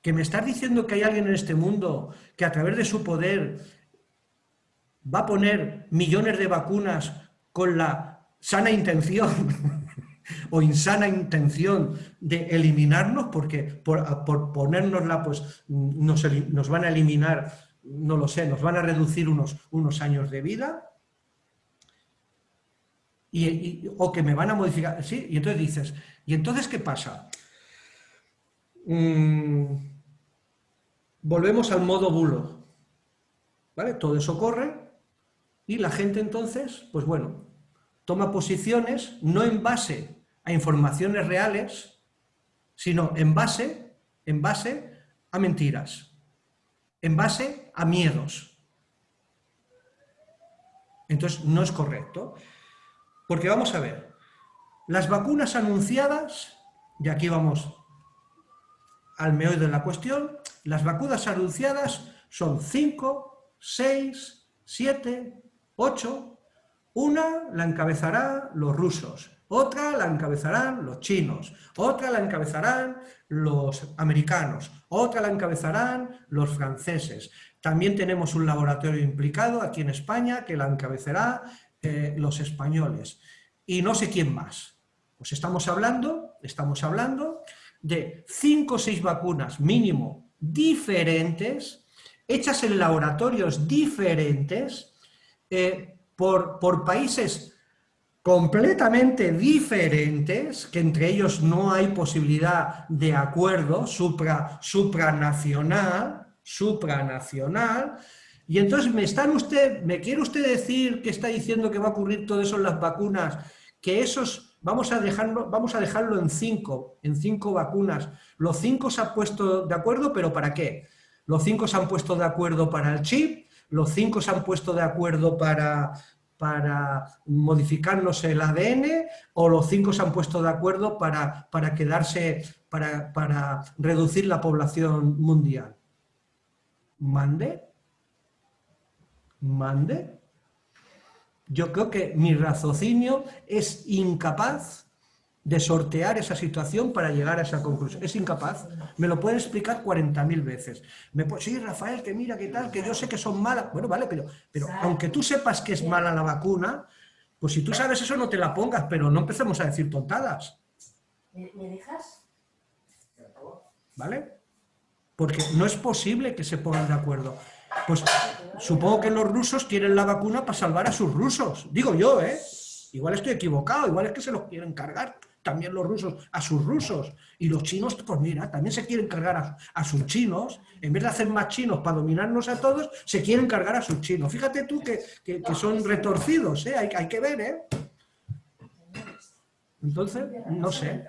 ¿Que me estás diciendo que hay alguien en este mundo que a través de su poder va a poner millones de vacunas con la sana intención *laughs* o insana intención de eliminarnos? Porque por, por ponérnosla pues nos, nos, van a eliminar, no lo sé, nos van a reducir unos, unos años de vida o que me van a modificar, ¿sí? Y entonces dices, ¿y entonces qué pasa? Mm, volvemos al modo bulo, ¿vale? Todo eso corre y la gente entonces, pues bueno, toma posiciones no en base a informaciones reales, sino en base, en base a mentiras, en base a miedos. Entonces, no es correcto. Porque vamos a ver, las vacunas anunciadas, y aquí vamos al meollo de la cuestión, las vacunas anunciadas son 5, 6, 7, 8, una la encabezarán los rusos, otra la encabezarán los chinos, otra la encabezarán los americanos, otra la encabezarán los franceses. También tenemos un laboratorio implicado aquí en España que la encabezará eh, los españoles y no sé quién más. Pues estamos hablando, estamos hablando de cinco o seis vacunas mínimo diferentes, hechas en laboratorios diferentes, eh, por, por países completamente diferentes, que entre ellos no hay posibilidad de acuerdo supra, supranacional, supranacional, y entonces, ¿me, están usted, ¿me quiere usted decir que está diciendo que va a ocurrir todo eso en las vacunas? Que esos vamos a, dejarlo, vamos a dejarlo en cinco, en cinco vacunas. Los cinco se han puesto de acuerdo, pero ¿para qué? Los cinco se han puesto de acuerdo para el chip, los cinco se han puesto de acuerdo para, para modificarnos el ADN o los cinco se han puesto de acuerdo para, para quedarse, para, para reducir la población mundial. ¿Mande? ¿Mande? Yo creo que mi raciocinio es incapaz de sortear esa situación para llegar a esa conclusión. Es incapaz. Me lo pueden explicar 40.000 veces. Me sí, Rafael, que mira, qué tal, que yo sé que son malas. Bueno, vale, pero, pero aunque tú sepas que es mala la vacuna, pues si tú sabes eso no te la pongas, pero no empecemos a decir tontadas. ¿Me, dejas? ¿Vale? Porque no es posible que se pongan de acuerdo. Pues supongo que los rusos quieren la vacuna para salvar a sus rusos. Digo yo, ¿eh? Igual estoy equivocado, igual es que se los quieren cargar también los rusos a sus rusos. Y los chinos, pues mira, también se quieren cargar a, sus chinos. En vez de hacer más chinos para dominarnos a todos, se quieren cargar a sus chinos. Fíjate tú que, son retorcidos, ¿eh? hay, hay que ver, ¿eh? Entonces, no sé.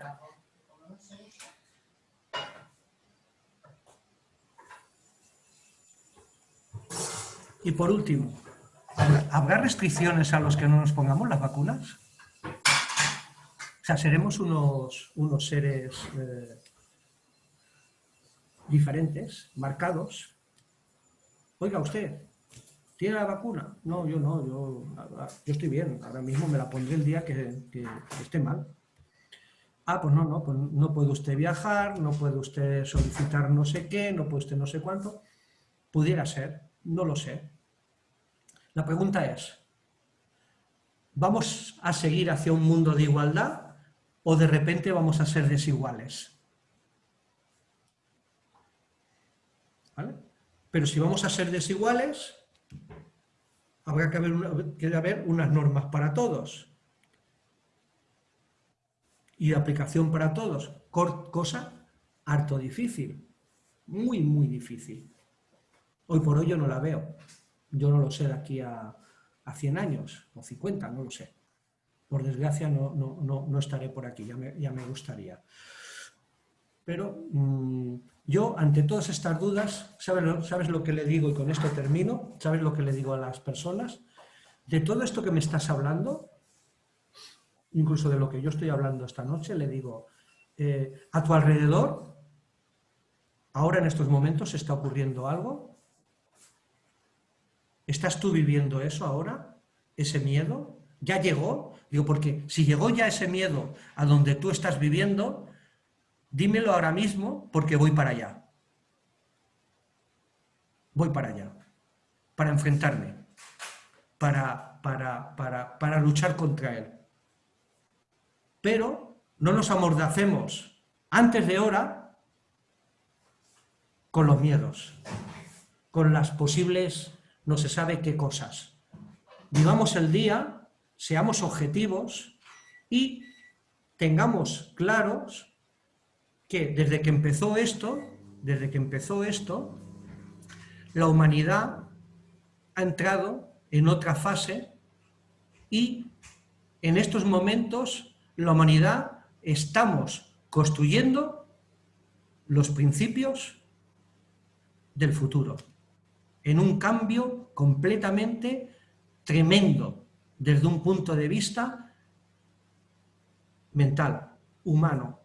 Y por último, ¿habrá restricciones a los que no nos pongamos las vacunas? sea, seremos unos, unos seres eh, diferentes, marcados. Oiga, usted, ¿tiene la vacuna? No, yo no, yo, yo estoy bien, ahora mismo me la pondré el día que, esté mal. Ah, pues no, no, pues no puede usted viajar, no puede usted solicitar no sé qué, no puede usted no sé cuánto. Pudiera ser, no lo sé. La pregunta es, ¿vamos a seguir hacia un mundo de igualdad o de repente vamos a ser desiguales. Pero si vamos a ser desiguales, habrá que haber, unas normas para todos. Y aplicación para todos, cosa harto difícil, muy, muy difícil. Hoy por hoy yo no la veo. Yo no lo sé de aquí a, a 100 años, o 50, no lo sé. Por desgracia no, no, estaré por aquí, ya me, ya me gustaría. Pero mm, yo, ante todas estas dudas, ¿sabes lo, ¿sabes lo que le digo? Y con esto termino. ¿Sabes lo que le digo a las personas? De todo esto que me estás hablando, incluso de lo que yo estoy hablando esta noche, le digo, eh, a tu alrededor, ahora en estos momentos está ocurriendo algo. ¿Estás tú viviendo eso ahora? ¿Ese miedo? ¿Ya llegó? Digo, porque si llegó ya ese miedo a donde tú estás viviendo, dímelo ahora mismo porque voy para allá. Voy para allá. Para enfrentarme. Para, para, para, para luchar contra él. Pero no nos amordacemos antes de hora con los miedos, con las posibles no se sabe qué cosas. Vivamos el día seamos objetivos y tengamos claros que desde que empezó esto, desde que empezó esto, la humanidad ha entrado en otra fase y en estos momentos la humanidad estamos construyendo los principios del futuro, en un cambio completamente tremendo desde un punto de vista mental, humano.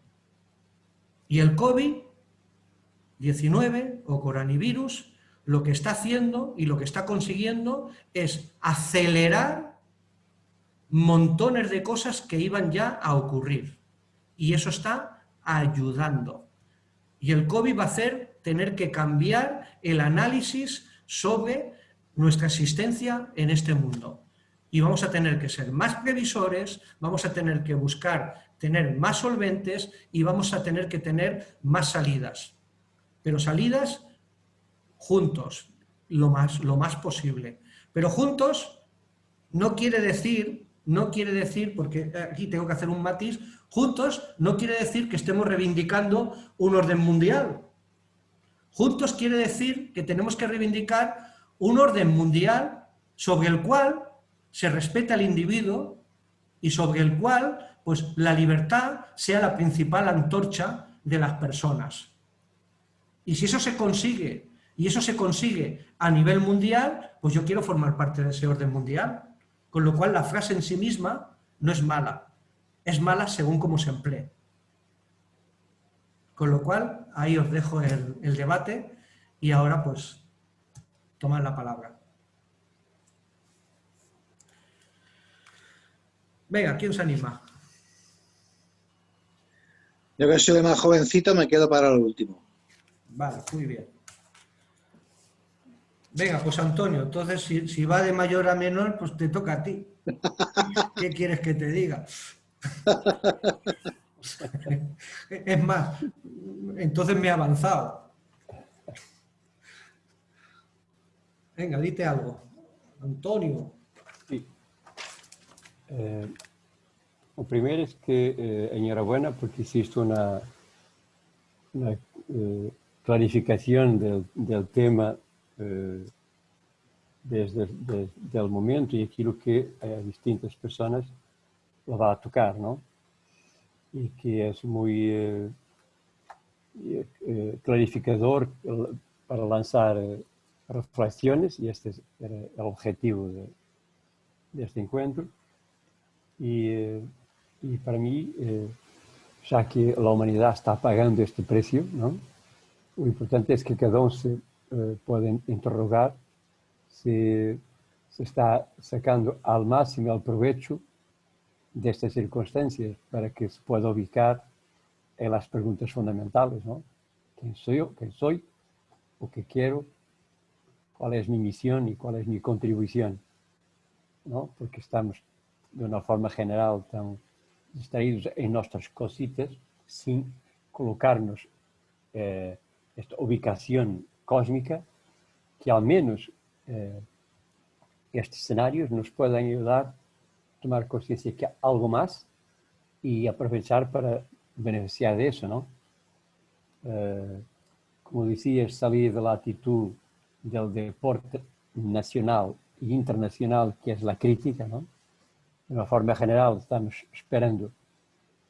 Y el COVID-19 o coronavirus lo que está haciendo y lo que está consiguiendo es acelerar montones de cosas que iban ya a ocurrir. Y eso está ayudando. Y el COVID va a hacer tener que cambiar el análisis sobre nuestra existencia en este mundo y vamos a tener que ser más previsores, vamos a tener que buscar tener más solventes y vamos a tener que tener más salidas. Pero salidas juntos, lo más, lo más posible. Pero juntos no quiere decir, no quiere decir, porque aquí tengo que hacer un matiz, juntos no quiere decir que estemos reivindicando un orden mundial. Juntos quiere decir que tenemos que reivindicar un orden mundial sobre el cual se respeta al individuo y sobre el cual pues la libertad sea la principal antorcha de las personas. Y si eso se consigue, y eso se consigue a nivel mundial, pues yo quiero formar parte de ese orden mundial. Con lo cual la frase en sí misma no es mala, es mala según cómo se emplee. Con lo cual, ahí os dejo el, el debate y ahora pues tomad la palabra. Venga, ¿quién se anima? Yo que soy más jovencito me quedo para lo último. Vale, muy bien. Venga, pues Antonio, entonces si, va de mayor a menor, pues te toca a ti. *laughs* ¿Qué quieres que te diga? *laughs* *laughs* Es más, entonces me he avanzado. Venga, dite algo. Antonio. Sí. Eh, es que eh, enhorabuena porque hiciste una, eh, clarificación del, tema eh, desde, desde, el momento y aquilo que a distintas personas lo va a tocar, ¿no? Y que es muy eh, eh, clarificador para lanzar reflexiones y este era el objetivo de, de este encuentro. Y, y para mí, ya que la humanidad está pagando este precio, ¿no? lo importante es que cada uno se eh, puede interrogar si se está sacando al máximo el provecho de estas circunstancias para que se pueda ubicar en las preguntas fundamentales, ¿no? ¿Quién soy yo? ¿Quién soy? ¿O qué quiero? ¿Cuál es mi misión y cuál es mi contribución? ¿No? Porque estamos de una forma general tan distraídos en nuestras cositas sin colocarnos eh, esta ubicación cósmica que al menos eh, estos escenarios nos pueden ayudar tomar conciencia que hay algo más y aprovechar para beneficiar de eso, ¿no? Eh, como decías, salir de la actitud del deporte nacional e internacional que es la crítica. De una forma general estamos esperando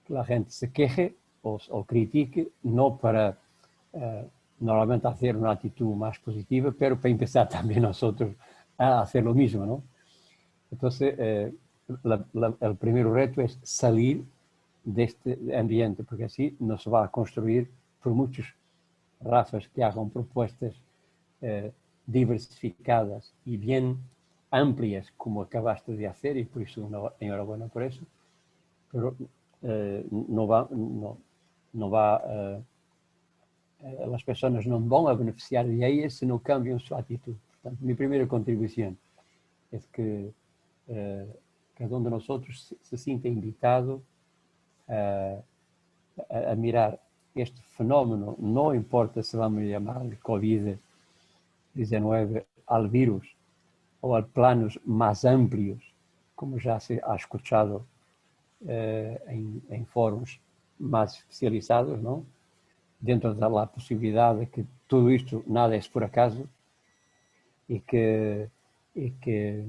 que la gente se queje o, o critique, no para eh, normalmente hacer una actitud más positiva, pero para empezar *laughs* también nosotros a hacer lo mismo, ¿no? Entonces, eh, el primer reto es salir de este ambiente, porque así nos va a construir, por muchos razas que hagan propuestas eh, diversificadas y bien amplias, como acabaste de hacer, y por eso enhorabuena por eso, pero eh, no va, no, no va eh, as pessoas não vão a beneficiar de ellas se não cambiam sua atitude. Portanto, minha primeira contribuição é que uh, cada um de nós outros se, sinta invitado a, a, a, mirar este fenómeno, não importa se vamos chamar de Covid-19 ao vírus ou a planos mais amplios, como já se ha escuchado uh, em, em fóruns mais especializados, não? dentro da possibilidade de que tudo isto nada é por acaso e que, e que eh,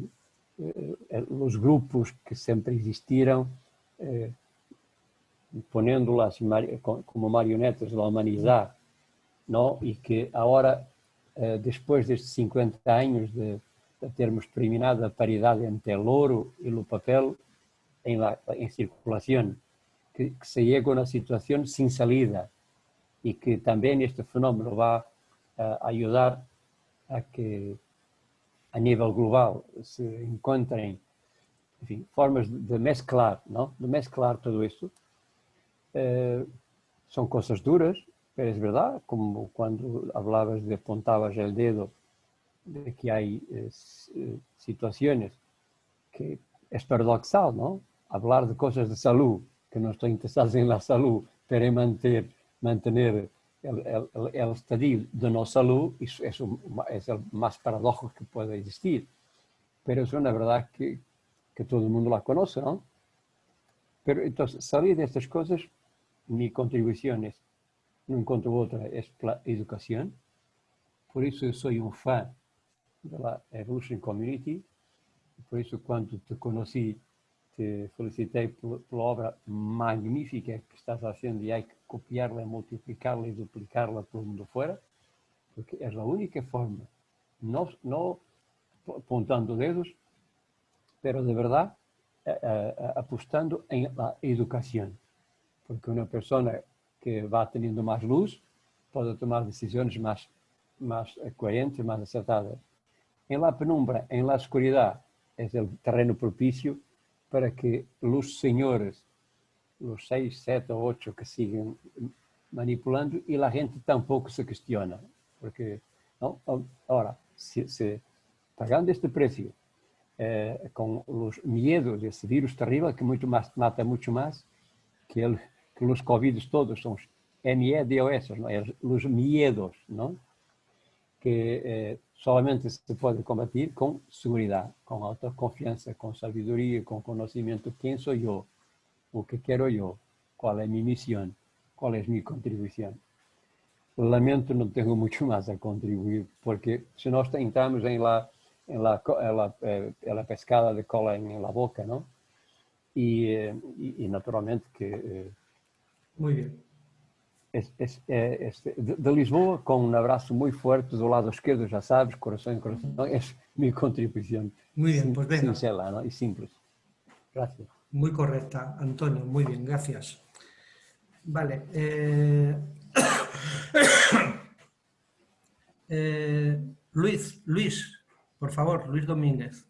os grupos que sempre existiram, eh, ponendo-las como marionetas da humanidade, não? e que agora, eh, depois destes 50 anos de, de, termos terminado a paridade entre o ouro e o papel em, la, em circulação, que, que se chega a uma situação sem salida, y que también este fenómeno va a ayudar a que a nivel global se encuentren formas de mezclar, ¿no? de mezclar todo esto. Eh, son cosas duras, pero es verdad, como cuando hablabas de apuntabas el dedo, de que hay eh, eh, situaciones que es paradoxal, ¿no? Hablar de cosas de salud, que no estoy interesado en la salud, pero en mantener mantener el, el, el estadio de no salud, eso es, un, es, el más paradójico que puede existir. Pero es una verdad que, que todo el mundo la conoce, ¿no? Pero entonces, salir de estas cosas, mi contribución es, no encuentro otra, es la educación. Por eso soy un fan de la Evolution Community. Por eso cuando te conocí, te felicitei pela, pela obra magnífica que estás haciendo y hay copiarla, multiplicarla y duplicarla por el mundo fuera, porque es la única forma, no, no apuntando dedos, pero de verdad eh, eh, apostando en la educación, porque una persona que va teniendo más luz puede tomar decisiones más, más coherentes, más acertadas. En la penumbra, en la oscuridad, es el terreno propicio para que los señores, los seis, siete o ocho que siguen manipulando y la gente tampoco se cuestiona. Porque, ¿no? ahora, si, si pagando este precio, eh, con los miedos de ese virus terrible que mucho más, mata mucho más que, el, que los COVID todos, son ME-DOS, ¿no? los miedos, ¿no? que eh, solamente se puede combatir con seguridad, con autoconfianza, con sabiduría, con conocimiento. ¿Quién soy yo? ¿O qué quiero yo? ¿Cuál es mi misión? ¿Cuál es mi contribución? Lamento no tengo mucho más a contribuir, porque si nós entramos en la, en la, en la, eh, en la pescada de cola en, la boca, ¿no? Y, eh, y, y naturalmente que... Eh, Muy bien. Es, es, es, de Lisboa, con un abrazo muy fuerte do lado izquierdo, ya sabes, corazón en corazón, es *laughs* mi contribución. Muy bien, pues venga. Sincera ¿no? y simple. Gracias. Muy correcta, Antonio, muy bien, gracias. Vale. Eh... *coughs* eh, Luis, Luis, por favor, Luis Domínguez.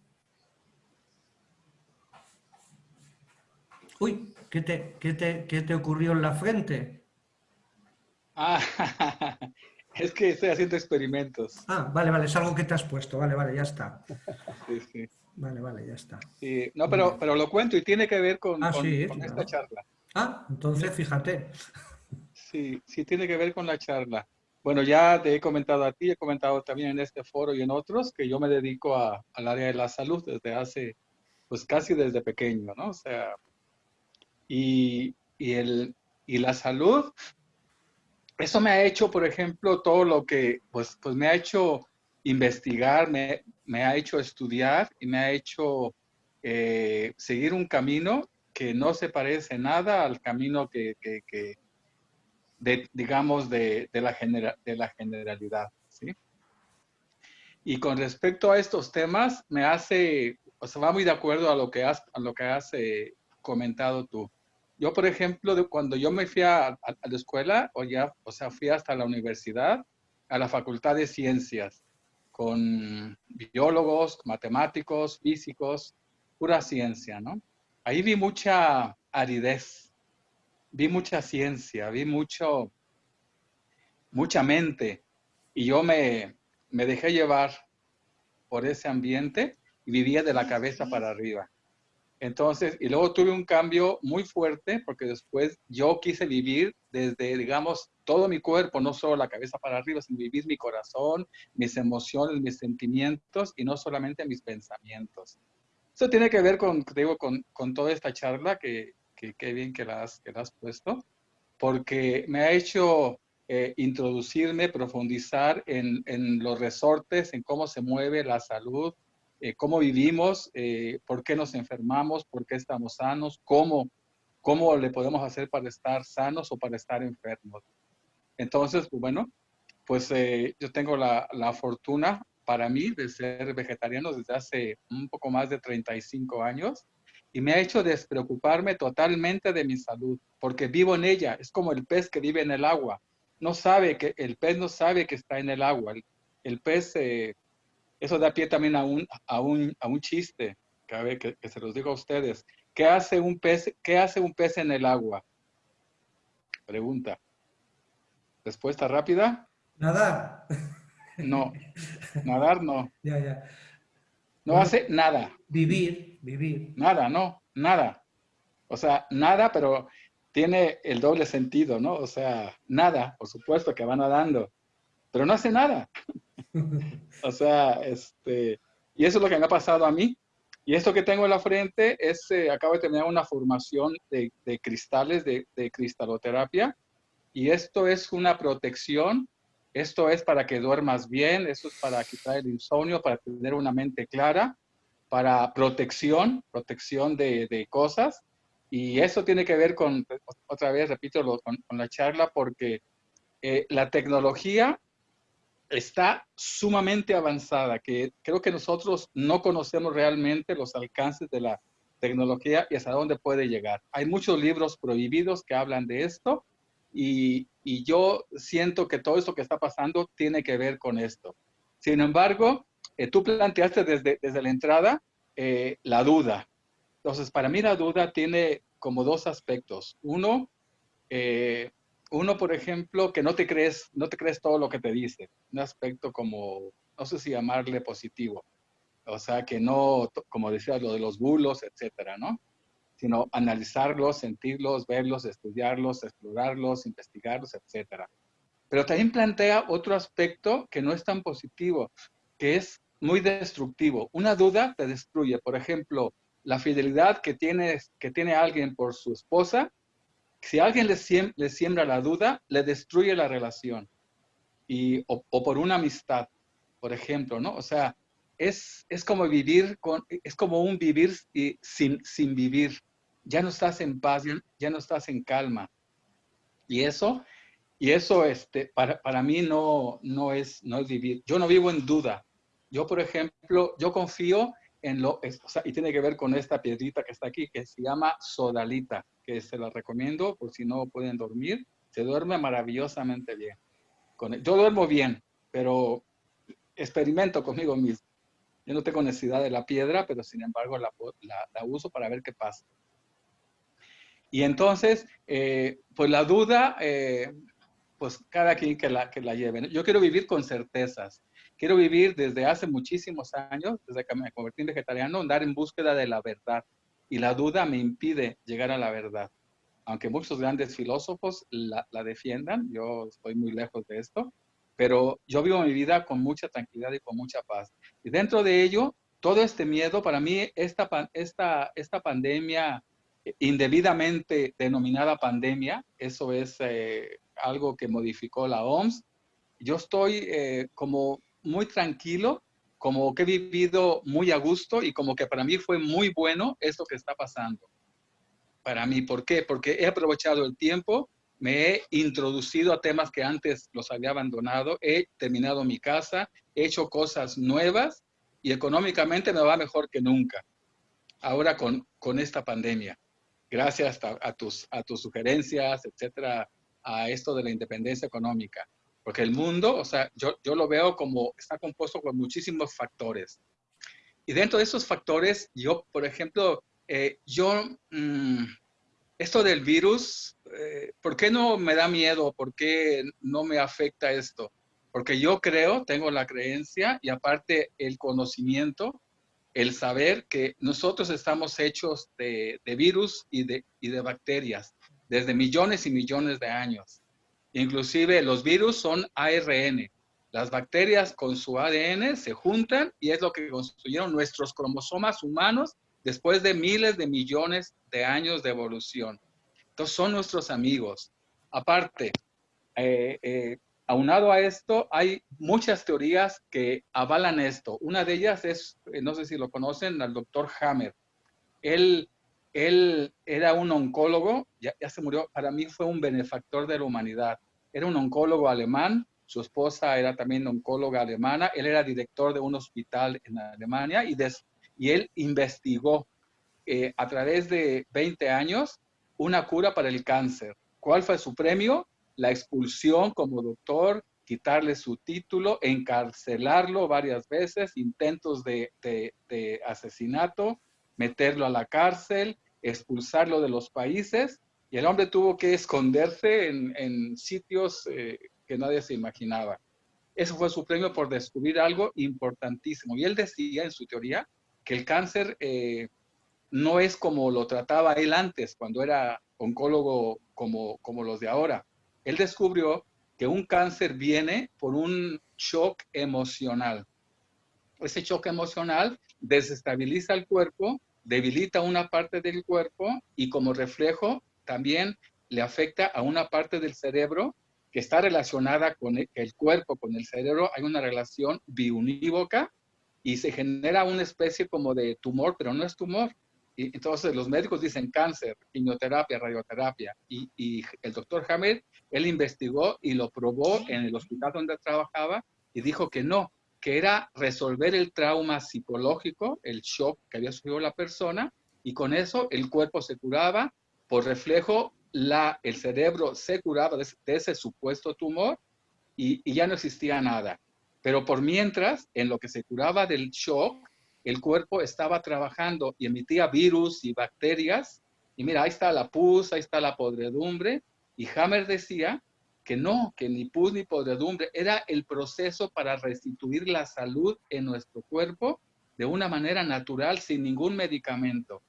Uy, ¿qué te, qué te, qué te ocurrió en la frente? Ah, *laughs* es que estoy haciendo experimentos. Ah, vale, vale, es algo que te has puesto, vale, vale, ya está. Sí, sí. Vale, vale, ya está. Sí, no, pero, pero lo cuento y tiene que ver con, Ah, con- sí, con claro. esta charla. Ah, entonces fíjate. Sí, sí tiene que ver con la charla. Bueno, ya te he comentado a ti, he comentado también en este foro y en otros que yo me dedico a- al área de la salud desde hace, pues casi desde pequeño, ¿no? O sea, y, y, el, y la salud, eso me ha hecho, por ejemplo, todo lo que, pues, pues me ha hecho investigar, me, ha hecho estudiar y me ha hecho eh, seguir un camino que no se parece nada al camino que, digamos, de la generalidad, ¿sí? Y con respecto a estos temas, me hace, o sea, va muy de acuerdo a lo que has, a lo que has eh, comentado tú. Yo, por ejemplo, de cuando yo me fui a, a- a la escuela, o ya, o sea, fui hasta la universidad, a la Facultad de Ciencias, con biólogos, matemáticos, físicos, pura ciencia, ¿no? Ahí vi mucha aridez, vi mucha ciencia, vi mucho, mucha mente, y yo me, me dejé llevar por ese ambiente y vivía de la cabeza para arriba. Entonces, y luego tuve un cambio muy fuerte porque después yo quise vivir desde, digamos, todo mi cuerpo, no solo la cabeza para arriba, sino vivir mi corazón, mis emociones, mis sentimientos y no solamente mis pensamientos. Eso tiene que ver con, te digo, con, con toda esta charla que, que, qué bien que la, has, que la has puesto, porque me ha hecho eh, introducirme, profundizar en, en los resortes, en cómo se mueve la salud, eh, cómo vivimos, eh, por qué nos enfermamos, por qué estamos sanos, cómo, cómo le podemos hacer para estar sanos o para estar enfermos. Entonces, pues, bueno, pues eh, yo tengo la, la fortuna para mí de ser vegetariano desde hace un poco más de 35 años y me ha hecho despreocuparme totalmente de mi salud, porque vivo en ella, es como el pez que vive en el agua, no sabe que, el pez no sabe que está en el agua, el, el pez, eh, eso da pie también a un, a un, a un chiste, que, que, que se los digo a ustedes, ¿qué hace un pez, qué hace un pez en el agua? Pregunta. Respuesta rápida. Nadar. No, *laughs* nadar no. Ya, ya. No Bueno. hace nada, Vivir, vivir. nada, no, nada. O sea, nada, pero tiene el doble sentido, ¿no? O sea, nada, por supuesto que va nadando, pero no hace nada. *laughs* O sea, este, y eso es lo que me ha pasado a mí. Y esto que tengo en la frente es, eh, acabo de terminar una formación de, cristales, de, cristaloterapia, y esto es una protección, esto es para que duermas bien, esto es para quitar el insomnio, para tener una mente clara, para protección, protección de, cosas. Y eso tiene que ver con, otra vez, repito, con, con, la charla, porque eh, la tecnología está sumamente avanzada, que creo que nosotros no conocemos realmente los alcances de la tecnología y hasta dónde puede llegar. Hay muchos libros prohibidos que hablan de esto y, y yo siento que todo esto que está pasando tiene que ver con esto. Sin embargo, eh, tú planteaste desde, desde la entrada eh, la duda. Entonces, para mí la duda tiene como dos aspectos. Uno, eh, uno, por ejemplo, que no te crees, no te crees todo lo que te dice. Un aspecto como, no sé si llamarle positivo. O sea, que no, como decías, lo de los bulos, etcétera, ¿no? Sino analizarlos, sentirlos, verlos, estudiarlos, explorarlos, investigarlos, etcétera. Pero también plantea otro aspecto que no es tan positivo, que es muy destructivo. Una duda te destruye. Por ejemplo, la fidelidad que tiene, que tiene alguien por su esposa, si alguien le, siembra la duda, le destruye la relación. Y, o, por una amistad, por ejemplo, ¿no? O sea, es, es como vivir con, es como un vivir sin, sin vivir. Ya no estás en paz, ya, no estás en calma. Y eso, y eso este, para, para mí no, no, es, no es vivir. Yo no vivo en duda, yo, por ejemplo, yo confío en lo, o sea, y tiene que ver con esta piedrita que está aquí, que se llama sodalita, que se la recomiendo por si no pueden dormir. Se duerme maravillosamente bien. Yo duermo bien, pero experimento conmigo mismo. Yo no tengo necesidad de la piedra, pero sin embargo la, la, uso para ver qué pasa. Y entonces, eh, pues la duda, eh, pues cada quien que la, que la lleve. Yo quiero vivir con certezas. Quiero vivir desde hace muchísimos años, desde que me convertí en vegetariano, andar en búsqueda de la verdad. Y la duda me impide llegar a la verdad. Aunque muchos grandes filósofos la, la defiendan, yo estoy muy lejos de esto, pero yo vivo mi vida con mucha tranquilidad y con mucha paz. Y dentro de ello, todo este miedo, para mí, esta, esta, esta pandemia indebidamente denominada pandemia, eso es eh, algo que modificó la OMS. Yo estoy eh, como muy tranquilo, como que he vivido muy a gusto y como que para mí fue muy bueno esto que está pasando. Para mí, ¿por qué? Porque he aprovechado el tiempo, me he introducido a temas que antes los había abandonado, he terminado mi casa, he hecho cosas nuevas y económicamente me va mejor que nunca. Ahora con, con esta pandemia. Gracias a, a, tus, a tus sugerencias, etcétera, a esto de la independencia económica. Porque el mundo, o sea, yo, yo lo veo como está compuesto por muchísimos factores. Y dentro de esos factores, yo, por ejemplo, eh, yo, mmm, esto del virus, eh, ¿por qué no me da miedo? ¿Por qué no me afecta esto? Porque yo creo, tengo la creencia y aparte el conocimiento, el saber que nosotros estamos hechos de, de virus y de, y de bacterias desde millones y millones de años. Inclusive los virus son ARN. Las bacterias con su ADN se juntan y es lo que construyeron nuestros cromosomas humanos después de miles de millones de años de evolución. Entonces son nuestros amigos. Aparte, eh, eh, aunado a esto, hay muchas teorías que avalan esto. Una de ellas es, eh, no sé si lo conocen, al doctor Hammer. Él, él era un oncólogo, ya, se murió, para mí fue un benefactor de la humanidad era un oncólogo alemán, su esposa era también oncóloga alemana, él era director de un hospital en Alemania y, y él investigó eh, a través de 20 años una cura para el cáncer. ¿Cuál fue su premio? La expulsión como doctor, quitarle su título, encarcelarlo varias veces, intentos de, de asesinato, meterlo a la cárcel, expulsarlo de los países y el hombre tuvo que esconderse en, sitios eh, que nadie se imaginaba. Eso fue su premio por descubrir algo importantísimo. Y él decía en su teoría que el cáncer eh, no es como lo trataba él antes, cuando era oncólogo como, como los de ahora. Él descubrió que un cáncer viene por un shock emocional. Ese shock emocional desestabiliza el cuerpo, debilita una parte del cuerpo y como reflejo también le afecta a una parte del cerebro que está relacionada con el, cuerpo, con el cerebro. Hay una relación biunívoca y se genera una especie como de tumor, pero no es tumor. Y entonces los médicos dicen cáncer, quimioterapia, radioterapia. Y, el doctor Hammer, él investigó y lo probó en el hospital donde trabajaba y dijo que no, que era resolver el trauma psicológico, el shock que había sufrido la persona, y con eso el cuerpo se curaba, por reflejo la, el cerebro se curaba de, ese supuesto tumor y, y ya no existía nada. Pero por mientras, en lo que se curaba del shock, el cuerpo estaba trabajando y emitía virus y bacterias. Y mira, ahí está la pus, ahí está la podredumbre. Y Hammer decía que no, que ni pus ni podredumbre, era el proceso para restituir la salud en nuestro cuerpo de una manera natural, sin ningún medicamento.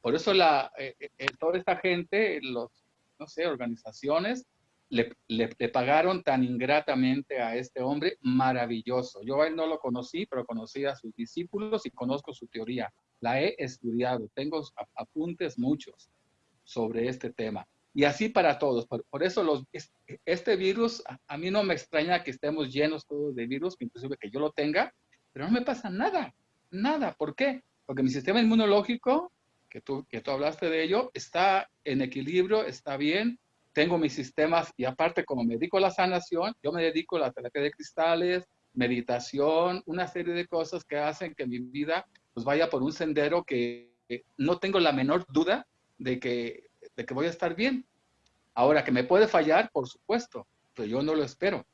Por eso la, eh, eh, toda esta gente, los, no sé, organizaciones, le, pagaron tan ingratamente a este hombre maravilloso. Yo a él no lo conocí, pero conocí a sus discípulos y conozco su teoría. La he estudiado, tengo apuntes muchos sobre este tema. Y así para todos. Por, eso los, este virus, a, mí no me extraña que estemos llenos todos de virus, inclusive que yo lo tenga, pero no me pasa nada, nada. ¿Por qué? Porque mi sistema inmunológico, que tú, que tú hablaste de ello, está en equilibrio, está bien, tengo mis sistemas y aparte como me dedico a la sanación, yo me dedico a la terapia de cristales, meditación, una serie de cosas que hacen que mi vida pues vaya por un sendero que no tengo la menor duda de que, de que voy a estar bien. Ahora, que me puede fallar, por supuesto, pero yo no lo espero.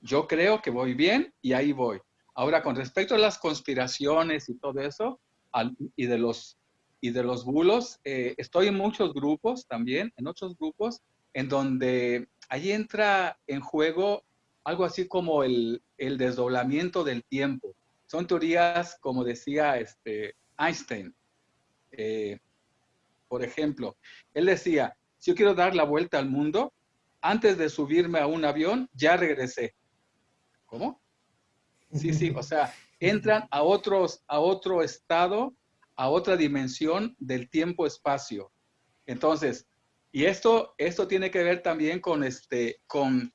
Yo creo que voy bien y ahí voy. Ahora, con respecto a las conspiraciones y todo eso, y de los y de los bulos, eh, estoy en muchos grupos también, en otros grupos, en donde ahí entra en juego algo así como el, el desdoblamiento del tiempo. Son teorías, como decía este Einstein. Eh, por ejemplo, él decía, si yo quiero dar la vuelta al mundo, antes de subirme a un avión, ya regresé. ¿Cómo? Sí, sí, o sea, entran a, otros, a otro estado a otra dimensión del tiempo-espacio. Entonces, y esto, esto tiene que ver también con, este, con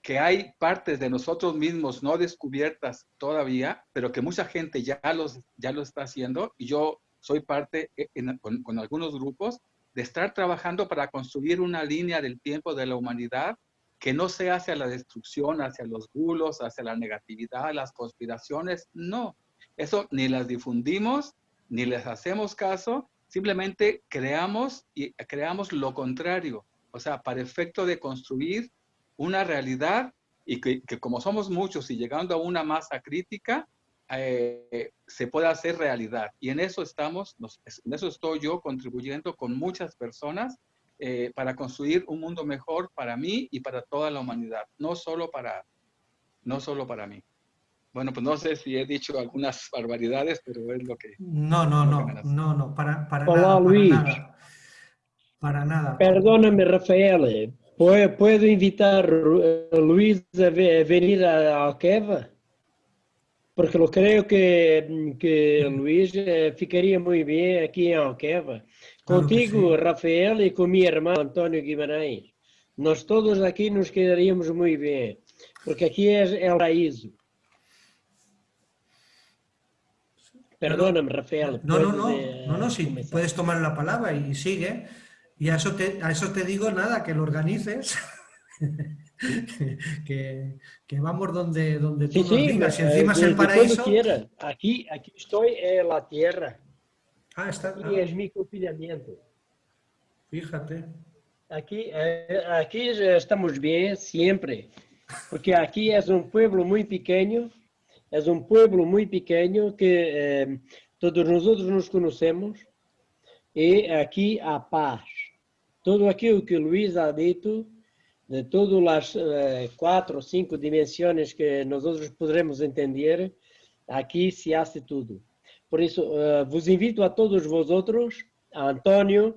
que hay partes de nosotros mismos no descubiertas todavía, pero que mucha gente ya, los, ya lo está haciendo, y yo soy parte eh, con, con algunos grupos de estar trabajando para construir una línea del tiempo de la humanidad que no sea hacia la destrucción, hacia los bulos, hacia la negatividad, las conspiraciones, no. Eso ni las difundimos, ni les hacemos caso, simplemente creamos y creamos lo contrario, o sea, para efecto de construir una realidad y que, como somos muchos y llegando a una masa crítica, eh, se pueda hacer realidad. Y en eso estamos, en eso estoy yo contribuyendo con muchas personas eh, para construir un mundo mejor para mí y para toda la humanidad, no solo para, no solo para mí. Bueno, pues no sé si he dicho algunas *laughs* barbaridades, pero es lo que... No, no, no, no, no, para, para Hola, nada, Luis. para nada. Para nada. Perdóname, Rafael. ¿Puedo, puedo invitar a Luis a venir a Alqueva? Porque eu creo que, que Luis eh, ficaria muito bem aqui em Alqueva. Claro que Contigo, sim. Rafael, e com meu irmão António Guimarães. Nós todos aqui nos quedaríamos muito bem. Porque aqui é, é o paraíso. Perdóname, Rafael. No, no, no, eh, no, no, sí, comenzar. puedes tomar la palabra y sigue. Y a eso te, a eso te digo nada, que lo organices. *laughs* que, que- vamos donde, donde tú Sí, nos sí, digas. Eh, encima es de- el paraíso. Aquí, aquí estoy en la tierra. Ah, está. Aquí ah, es mi confinamiento. fíjate. Aquí, eh, aquí estamos bien siempre, porque aquí es un pueblo muy pequeño, es un pueblo muy pequeño que eh, todos nosotros nos conocemos y aquí há paz. Todo aquilo que Luis ha dicho, de todas las eh, cuatro o cinco dimensiones que nosotros podremos entender, aquí se hace tudo. Por isso, eh, vos invito a todos vosotros, a António,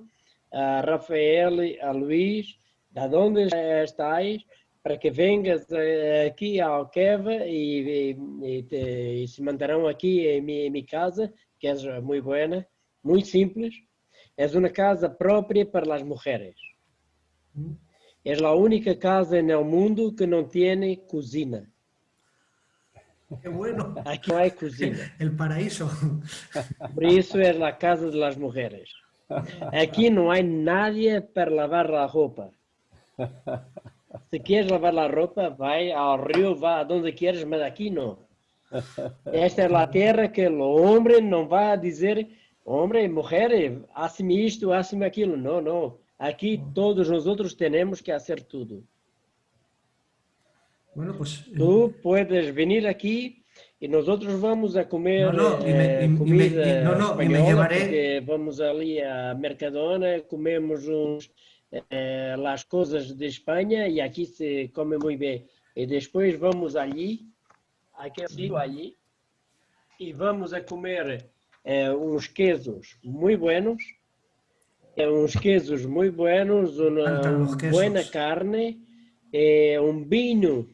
a Rafael, a Luís, de onde estáis, para que vengas eh, aqui a Alqueva e, e, e, e se manterão aqui em mi, em mi casa, que é muito buena, muito simples. É uma casa própria para as mulheres. É a única casa no mundo que não tem cozinha. Qué bueno. Aquí no hay cocina. *laughs* El paraíso. Por eso es la casa de las mujeres. Aquí no hay nadie para lavar la ropa. Si quieres lavar la ropa, vai al río, va a donde quieres, pero aquí no. Esta es la tierra que el hombre no va a decir, hombre, mujer, hazme esto, hazme aquilo. No, no. Aquí todos nosotros tenemos que hacer todo. Bueno, pues... eh, Tú puedes venir aquí y nosotros vamos a comer No, no, y me- eh, y me- comida y- no, no, y me llevaré- vamos ali a Mercadona, comemos uns, eh, las cosas de España y aquí se come muy bien. Y después vamos allí, sitio allí, y vamos a comer eh, uns quesos muy buenos, eh, uns quesos muy buenos, una, encantan los una quesos. buena carne, eh, un vino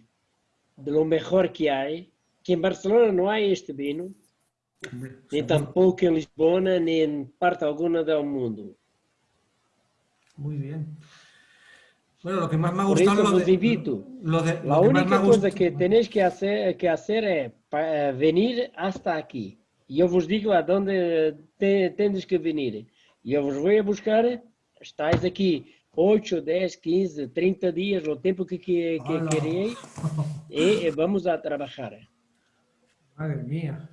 de lo mejor que hay, que en Barcelona no hay este vino, hombre, ni seguro. tampoco en Lisboa, ni en parte alguna del mundo. Muy bien. Bueno, lo que más me ha Por gustado eso lo os de, invito. lo de- La lo que más única me ha cosa gust- que tenéis que hacer, que hacer es pa- eh, venir hasta aquí. Y yo os digo a dónde te, tenéis que venir. Y yo os voy a buscar, estáis aquí 8, 10, 15, 30 días, o tiempo que, que, que queréis, y eh, vamos a trabajar. Madre mía.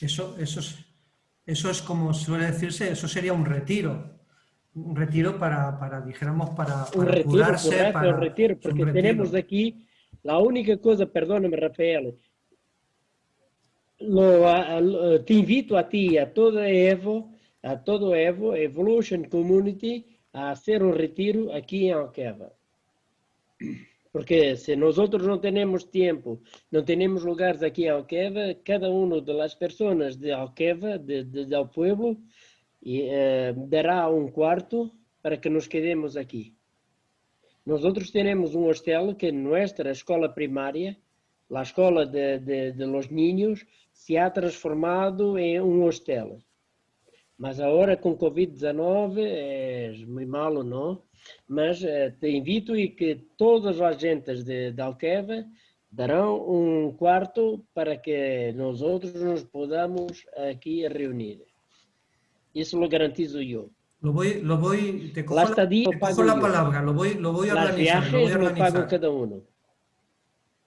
Eso, eso, es, eso es como suele decirse, eso sería un retiro. Un retiro para, para dijéramos, para, Un para retiro, curarse, correcto, para- un retiro, es un porque retiro. tenemos aquí la única cosa, perdóname Rafael, lo, lo- te invito a ti, a toda Evo, a todo Evo, Evolution Community, a hacer un retiro aquí en Alqueva. Porque si nosotros no tenemos tiempo, no tenemos lugares aquí en Alqueva, cada una de las personas de Alqueva, de- de- del pueblo, eh, dará un cuarto para que nos quedemos aquí. Nosotros tenemos un hostel que en nuestra escuela primaria, la escuela de, de- de los niños, se ha transformado en un hostel. Mas ahora con Covid-19 es muy malo, ¿no? Mas eh, te invito y que todas las gentes de, de Alqueva darán un cuarto para que nosotros nos podamos aquí reunir. Eso lo garantizo yo. Lo voy, lo voy, te cojo, La estadía te lo cojo la palabra, lo voy, lo voy a Los organizar. Lo voy viajes a lo pago organizar. cada uno.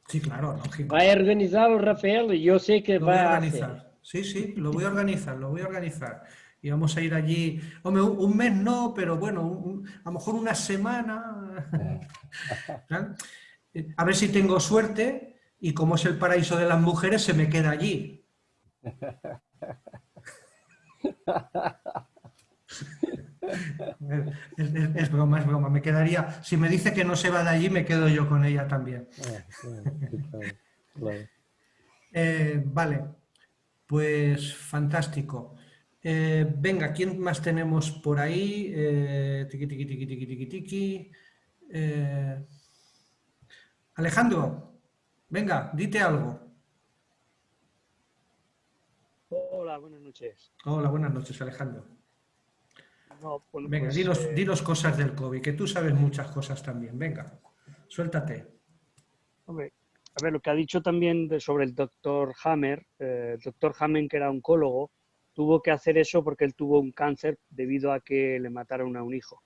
Sí, claro, lógico. Va a organizar el Rafael yo sé que Lo voy va a a hacer. organizar. Sí, sí, lo voy a organizar, lo voy a organizar. Y vamos a ir allí. Hombre, un, un mes no, pero bueno, un- a lo mejor una semana. *laughs* A ver si tengo suerte y como es el paraíso de las mujeres, se me queda allí. *laughs* Es, es- es broma, es broma. Me quedaría. Si me dice que no se va de allí, me quedo yo con ella también. Ah, claro, claro. Eh, vale, pues fantástico. Eh, venga, ¿quién más tenemos por ahí? Eh, tiqui, tiqui, tiqui, tiqui, tiqui, tiqui. Eh, Alejandro, venga, dite algo. Hola, buenas noches. Hola, buenas noches, Alejandro. No, bueno, Venga, pues, dinos, eh, dinos cosas del COVID, que tú sabes muchas cosas también. Venga, suéltate. hombre, a ver, lo que ha dicho también de- sobre el doctor Hammer, el doctor Hammer, que era oncólogo, tuvo que hacer eso porque él tuvo un cáncer debido a que le mataron a un hijo.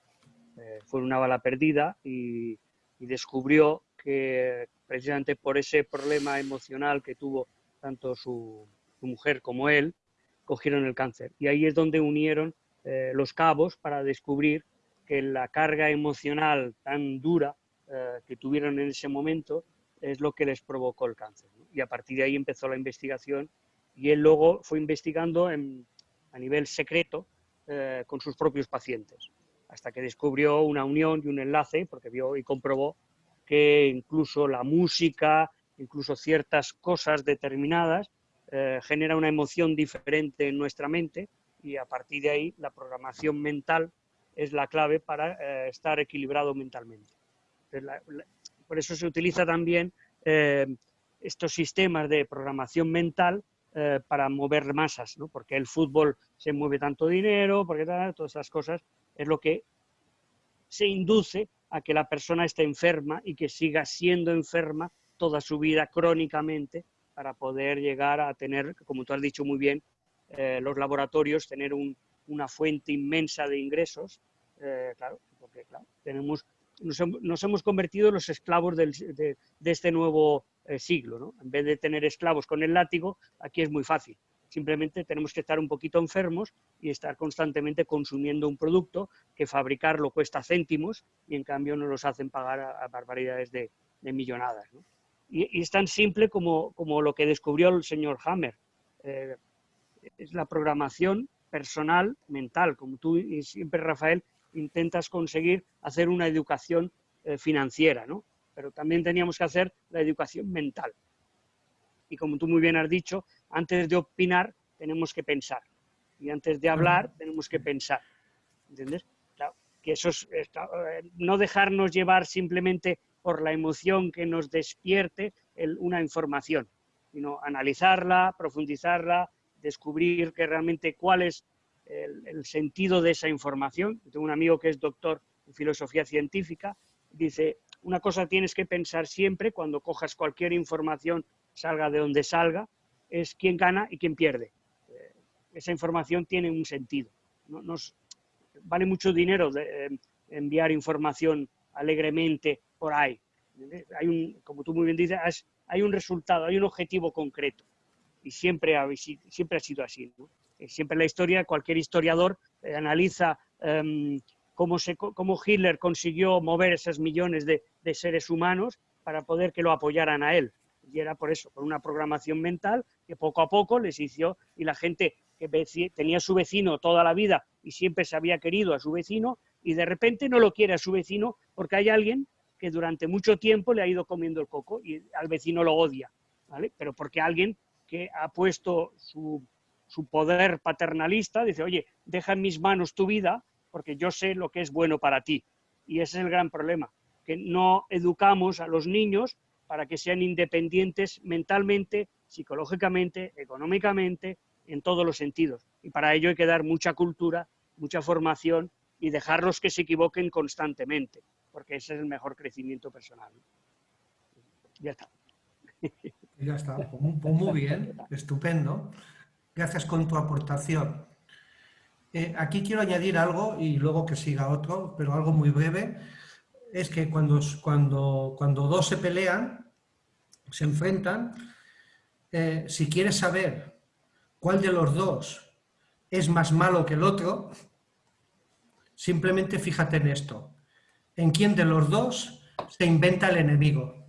Eh, fue una bala perdida y, y descubrió que precisamente por ese problema emocional que tuvo tanto su, su mujer como él, cogieron el cáncer. Y ahí es donde unieron eh, los cabos para descubrir que la carga emocional tan dura eh, que tuvieron en ese momento es lo que les provocó el cáncer. ¿no? Y a partir de ahí empezó la investigación y él luego fue investigando en- a nivel secreto eh, con sus propios pacientes, hasta que descubrió una unión y un enlace, porque vio y comprobó que incluso la música, incluso ciertas cosas determinadas, eh, genera una emoción diferente en nuestra mente y a partir de ahí la programación mental es la clave para eh, estar equilibrado mentalmente. La- la- por eso se utiliza también eh, estos sistemas de programación mental eh, para mover masas, ¿no? porque el fútbol se mueve tanto dinero, porque tal, todas esas cosas, es lo que se induce a que la persona esté enferma y que siga siendo enferma toda su vida crónicamente para poder llegar a tener, como tú has dicho muy bien, eh, los laboratorios, tener un- una fuente inmensa de ingresos, eh, claro, porque claro, tenemos, nos, hem- nos hemos convertido en los esclavos de este nuevo eh, siglo. ¿no? En vez de tener esclavos con el látigo, aquí es muy fácil. Simplemente tenemos que estar un poquito enfermos y estar constantemente consumiendo un producto que fabricarlo cuesta céntimos y en cambio nos los hacen pagar a, barbaridades de, de millonadas. Y, es tan simple como, como lo que descubrió el señor Hammer. Eh, es la programación personal, mental, como tú y siempre, Rafael, intentas conseguir hacer una educación eh, financiera, ¿no? Pero también teníamos que hacer la educación mental. Y como tú muy bien has dicho, antes de opinar tenemos que pensar. Y antes de hablar tenemos que pensar. ¿Entiendes? Claro, que eso es, eh, no dejarnos llevar simplemente por la emoción que nos despierte el- una información, sino analizarla, profundizarla, descubrir que realmente cuál es el, el sentido de esa información. Yo Tengo un amigo que es doctor en filosofía científica, dice, una cosa tienes que pensar siempre cuando cojas cualquier información, salga de donde salga, es quién gana y quién pierde. Eh, esa información tiene un sentido. No, nos- vale mucho dinero de, eh, enviar información alegremente por ahí. ¿entiendes? Hay un, como tú muy bien dices, hay un resultado, hay un objetivo concreto. Y siempre ha, si- siempre ha sido así. ¿no? Eh, Siempre la historia, cualquier historiador eh, analiza em, cómo, Hitler consiguió mover esos millones de, seres humanos para poder que lo apoyaran a él. Y era por eso, por una programación mental que poco a poco les hizo, y la gente que tenía su vecino toda la vida y siempre se había querido a su vecino, y de repente no lo quiere a su vecino porque hay alguien que durante mucho tiempo le ha ido comiendo el coco y al vecino lo odia, ¿vale? Pero porque alguien que ha puesto su, su poder paternalista dice, oye, deja en mis manos tu vida porque yo sé lo que es bueno para ti. Y ese es el gran problema, que no educamos a los niños para que sean independientes mentalmente, psicológicamente, económicamente, en todos los sentidos. Y para ello hay que dar mucha cultura, mucha formación y dejarlos que se equivoquen constantemente, porque ese es el mejor crecimiento personal. Ya está. Ya está, pues muy, pues muy bien, *laughs* estupendo. Gracias con tu aportación. Eh, aquí quiero añadir algo y luego que siga otro, pero algo muy breve. Es que cuando, cuando, cuando dos se pelean, se enfrentan, eh, si quieres saber cuál de los dos es más malo que el otro, simplemente fíjate en esto. ¿En quién de los dos se inventa el enemigo?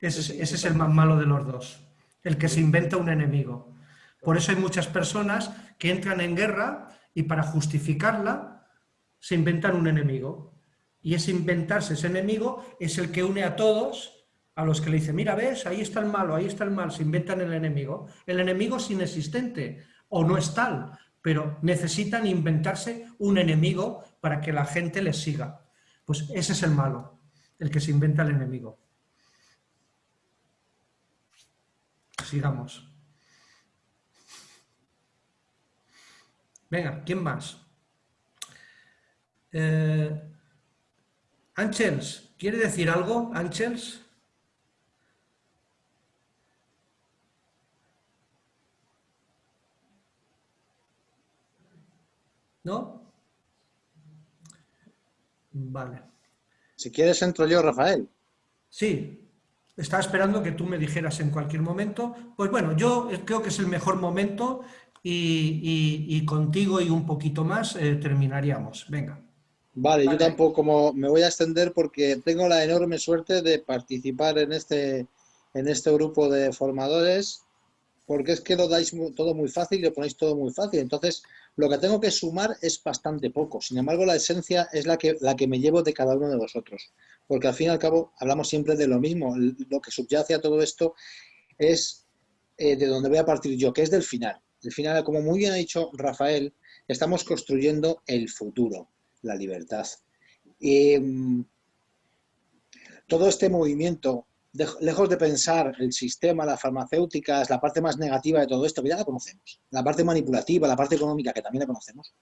Ese es, ese es el más malo de los dos, el que se inventa un enemigo. Por eso hay muchas personas que entran en guerra y para justificarla se inventan un enemigo. Y ese inventarse ese enemigo es el que une a todos, a los que le dicen, mira, ves, ahí está el malo, ahí está el mal, se inventan el enemigo. El enemigo es inexistente o no es tal, pero necesitan inventarse un enemigo para que la gente les siga. Pues ese es el malo, el que se inventa el enemigo. Sigamos. Venga, ¿quién más? Eh, Ángels, ¿quiere decir algo, Ángels? ¿No? Vale. Si quieres entro yo, Rafael. Sí, estaba esperando que tú me dijeras en cualquier momento. Pues bueno, yo creo que es el mejor momento y, y- y contigo y un poquito más eh, terminaríamos. Venga. Vale, Vale. yo tampoco como me voy a extender porque tengo la enorme suerte de participar en este, en este grupo de formadores, porque es que lo dais todo muy fácil y lo ponéis todo muy fácil. Entonces, lo que tengo que sumar es bastante poco. Sin embargo, la esencia es la que, la que me llevo de cada uno de vosotros. Porque al fin y al cabo hablamos siempre de lo mismo. Lo que subyace a todo esto es eh, de donde voy a partir yo, que es del final. El final, como muy bien ha dicho Rafael, estamos construyendo el futuro, la libertad. Mm, todo este movimiento, lejos de pensar el sistema, las farmacéuticas, la parte más negativa de todo esto, que ya la conocemos, la parte manipulativa, la parte económica, que también la conocemos,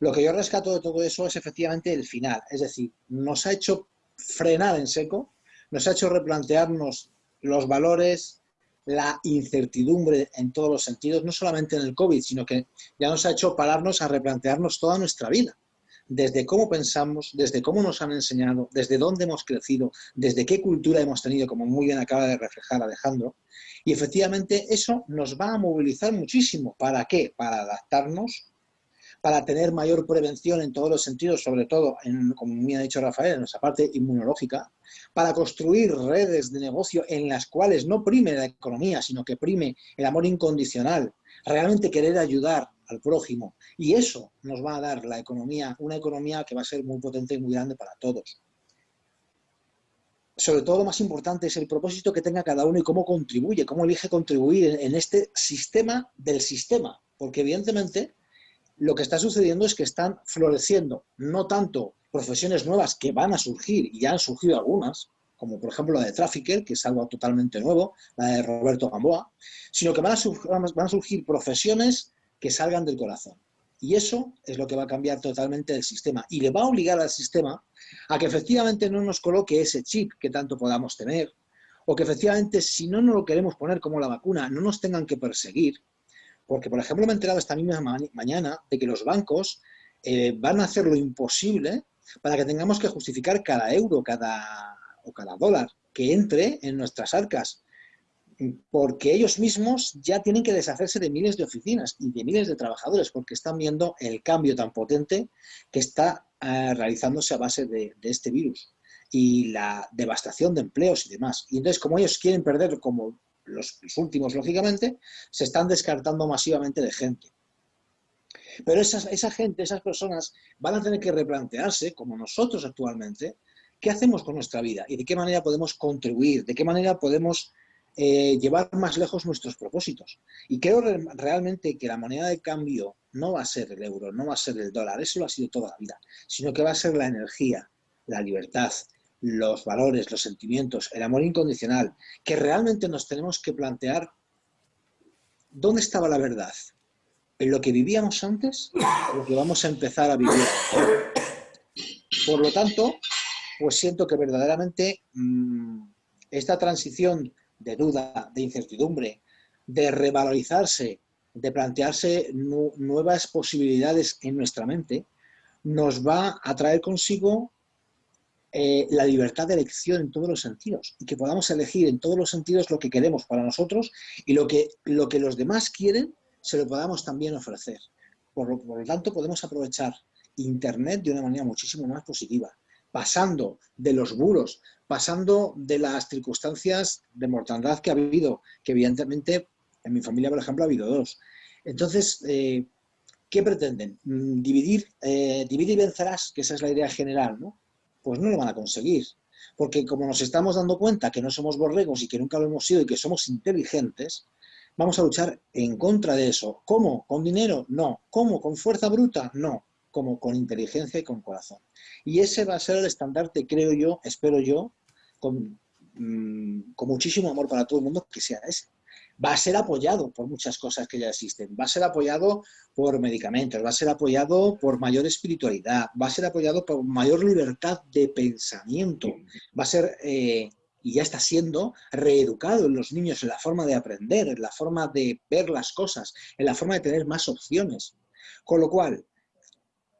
lo que yo rescato de todo eso es efectivamente el final. Es decir, nos ha hecho frenar en seco nos ha hecho replantearnos los valores, la incertidumbre en todos los sentidos, no solamente en el COVID, sino que ya nos ha hecho pararnos a replantearnos toda nuestra vida desde cómo pensamos, desde cómo nos han enseñado, desde dónde hemos crecido, desde qué cultura hemos tenido, como muy bien acaba de reflejar Alejandro. Y efectivamente eso nos va a movilizar muchísimo. ¿Para qué? Para adaptarnos, para tener mayor prevención en todos los sentidos, sobre todo, en, como me ha dicho Rafael, en nuestra parte inmunológica, para construir redes de negocio en las cuales no prime la economía, sino que prime el amor incondicional, realmente querer ayudar, al prójimo. Y eso nos va a dar la economía, una economía que va a ser muy potente y muy grande para todos. Sobre todo lo más importante es el propósito que tenga cada uno y cómo contribuye, cómo elige contribuir en este sistema del sistema. Porque evidentemente lo que está sucediendo es que están floreciendo no tanto profesiones nuevas que van a surgir, y ya han surgido algunas, como por ejemplo la de Trafficker, que es algo totalmente nuevo, la de Roberto Gamboa, sino que van a, van a surgir profesiones que salgan del corazón. Y eso es lo que va a cambiar totalmente el sistema. Y le va a obligar al sistema a que efectivamente no nos coloque ese chip que tanto podamos tener, o que efectivamente si no nos lo queremos poner como la vacuna, no nos tengan que perseguir. Porque, por ejemplo, me he enterado esta misma mañana de que los bancos eh, van a hacer lo imposible para que tengamos que justificar cada euro cada, o cada dólar que entre en nuestras arcas porque ellos mismos ya tienen que deshacerse de miles de oficinas y de miles de trabajadores, porque están viendo el cambio tan potente que está eh, realizándose a base de, este virus y la devastación de empleos y demás. Y entonces, como ellos quieren perder, como los, últimos, lógicamente, se están descartando masivamente de gente. Pero esa gente, esas personas, van a tener que replantearse, como nosotros actualmente, qué hacemos con nuestra vida y de qué manera podemos contribuir, de qué manera podemos eh, llevar más lejos nuestros propósitos. Y creo realmente que la moneda de cambio no va a ser el euro, no va a ser el dólar, eso lo ha sido toda la vida, sino que va a ser la energía, la libertad, los valores, los sentimientos, el amor incondicional, que realmente nos tenemos que plantear dónde estaba la verdad, en lo que vivíamos antes o lo que vamos a empezar a vivir. Por lo tanto, pues siento que verdaderamente mm, esta transición de duda, de incertidumbre, de revalorizarse, de plantearse nuevas posibilidades en nuestra mente, nos va a traer consigo eh, la libertad de elección en todos los sentidos y que podamos elegir en todos los sentidos lo que queremos para nosotros y lo que, lo que los demás quieren se lo podamos también ofrecer. Por lo, por lo tanto, podemos aprovechar Internet de una manera muchísimo más positiva, pasando de los bulos, pasando de las circunstancias de mortandad que ha habido, que evidentemente en mi familia, por ejemplo, ha habido dos. Entonces, eh, ¿qué pretenden? Mm, ¿Dividir, eh, dividir y vencerás, que esa es la idea general, ¿no? Pues no lo van a conseguir. Porque como nos estamos dando cuenta que no somos borregos y que nunca lo hemos sido y que somos inteligentes, vamos a luchar en contra de eso. ¿Cómo? ¿Con dinero? No. ¿Cómo? ¿Con fuerza bruta? No. Como con inteligencia y con corazón. Y ese va a ser el estandarte, creo yo, espero yo, con, mm, con muchísimo amor para todo el mundo, que sea ese va a ser apoyado por muchas cosas que ya existen, va a ser apoyado por medicamentos, va a ser apoyado por mayor espiritualidad, va a ser apoyado por mayor libertad de pensamiento, va a ser, eh, y ya está siendo, reeducado en los niños en la forma de aprender, en la forma de ver las cosas, en la forma de tener más opciones. Con lo cual,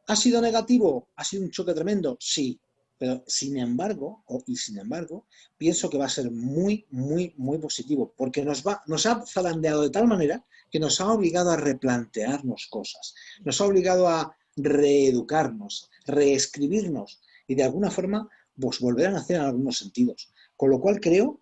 ¿Ha sido negativo? ¿Ha sido un choque tremendo? Sí, pero sin embargo, y sin embargo, pienso que va a ser muy, muy, muy positivo, porque nos, va, nos ha zarandeado de tal manera que nos ha obligado a replantearnos cosas, nos ha obligado a reeducarnos, reescribirnos y de alguna forma pues, volver a nacer en algunos sentidos. Con lo cual creo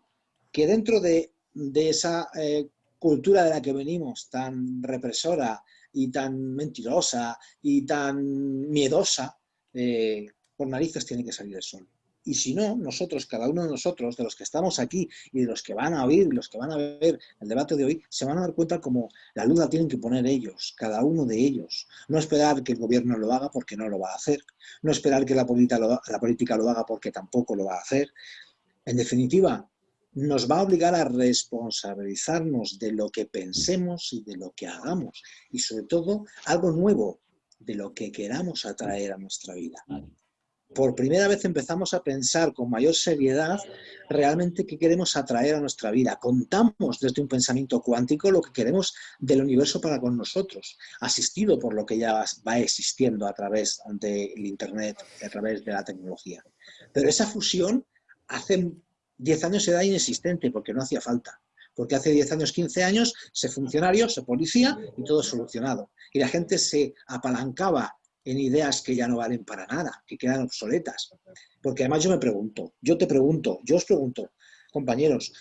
que dentro de, esa eh, cultura de la que venimos, tan represora, y tan mentirosa y tan miedosa, eh, por narices tiene que salir el sol. Y si no, nosotros, cada uno de nosotros, de los que estamos aquí y de los que van a oír, los que van a ver el debate de hoy, se van a dar cuenta como la luz tienen que poner ellos, cada uno de ellos. No esperar que el gobierno lo haga porque no lo va a hacer. No esperar que la política lo, la política lo haga porque tampoco lo va a hacer. En definitiva, nos va a obligar a responsabilizarnos de lo que pensemos y de lo que hagamos. Y sobre todo, algo nuevo, de lo que queramos atraer a nuestra vida. por primera vez empezamos a pensar con mayor seriedad realmente qué queremos atraer a nuestra vida. Contamos desde un pensamiento cuántico lo que queremos del universo para con nosotros, asistido por lo que ya va existiendo a través del Internet, a través de la tecnología. Pero esa fusión hace 10 años era inexistente porque no hacía falta. Porque hace 10 años, 15 años, se funcionario, se policía y todo solucionado. Y la gente se apalancaba en ideas que ya no valen para nada, que quedan obsoletas. Porque además yo me pregunto, yo te pregunto, yo os pregunto, compañeros,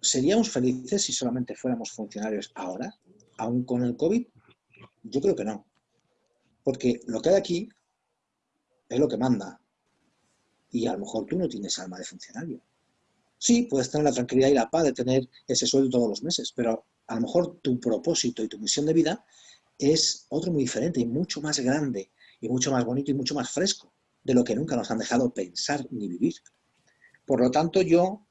¿seríamos felices si solamente fuéramos funcionarios ahora, aún con el COVID? Yo creo que no. Porque lo que hay aquí es lo que manda. Y a lo mejor tú no tienes alma de funcionario. Sí, puedes tener la tranquilidad y la paz de tener ese sueldo todos los meses, pero a lo mejor tu propósito y tu misión de vida es otro muy diferente y mucho más grande y mucho más bonito y mucho más fresco de lo que nunca nos han dejado pensar ni vivir. Por lo tanto, yo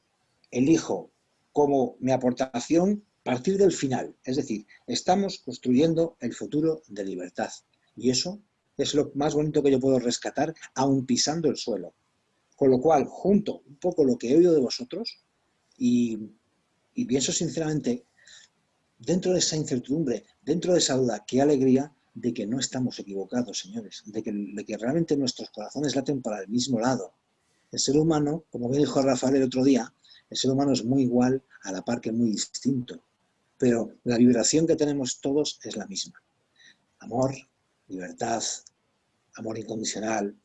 elijo como mi aportación partir del final, es decir, estamos construyendo el futuro de libertad y eso es lo más bonito que yo puedo rescatar aún pisando el suelo. Con lo cual, junto un poco lo que he oído de vosotros y, pienso sinceramente, dentro de esa incertidumbre, dentro de esa duda, qué alegría de que no estamos equivocados, señores, de que, de que realmente nuestros corazones laten para el mismo lado. El ser humano, como bien dijo Rafael el otro día, el ser humano es muy igual a la par que muy distinto, pero la vibración que tenemos todos es la misma. Amor, libertad, amor incondicional,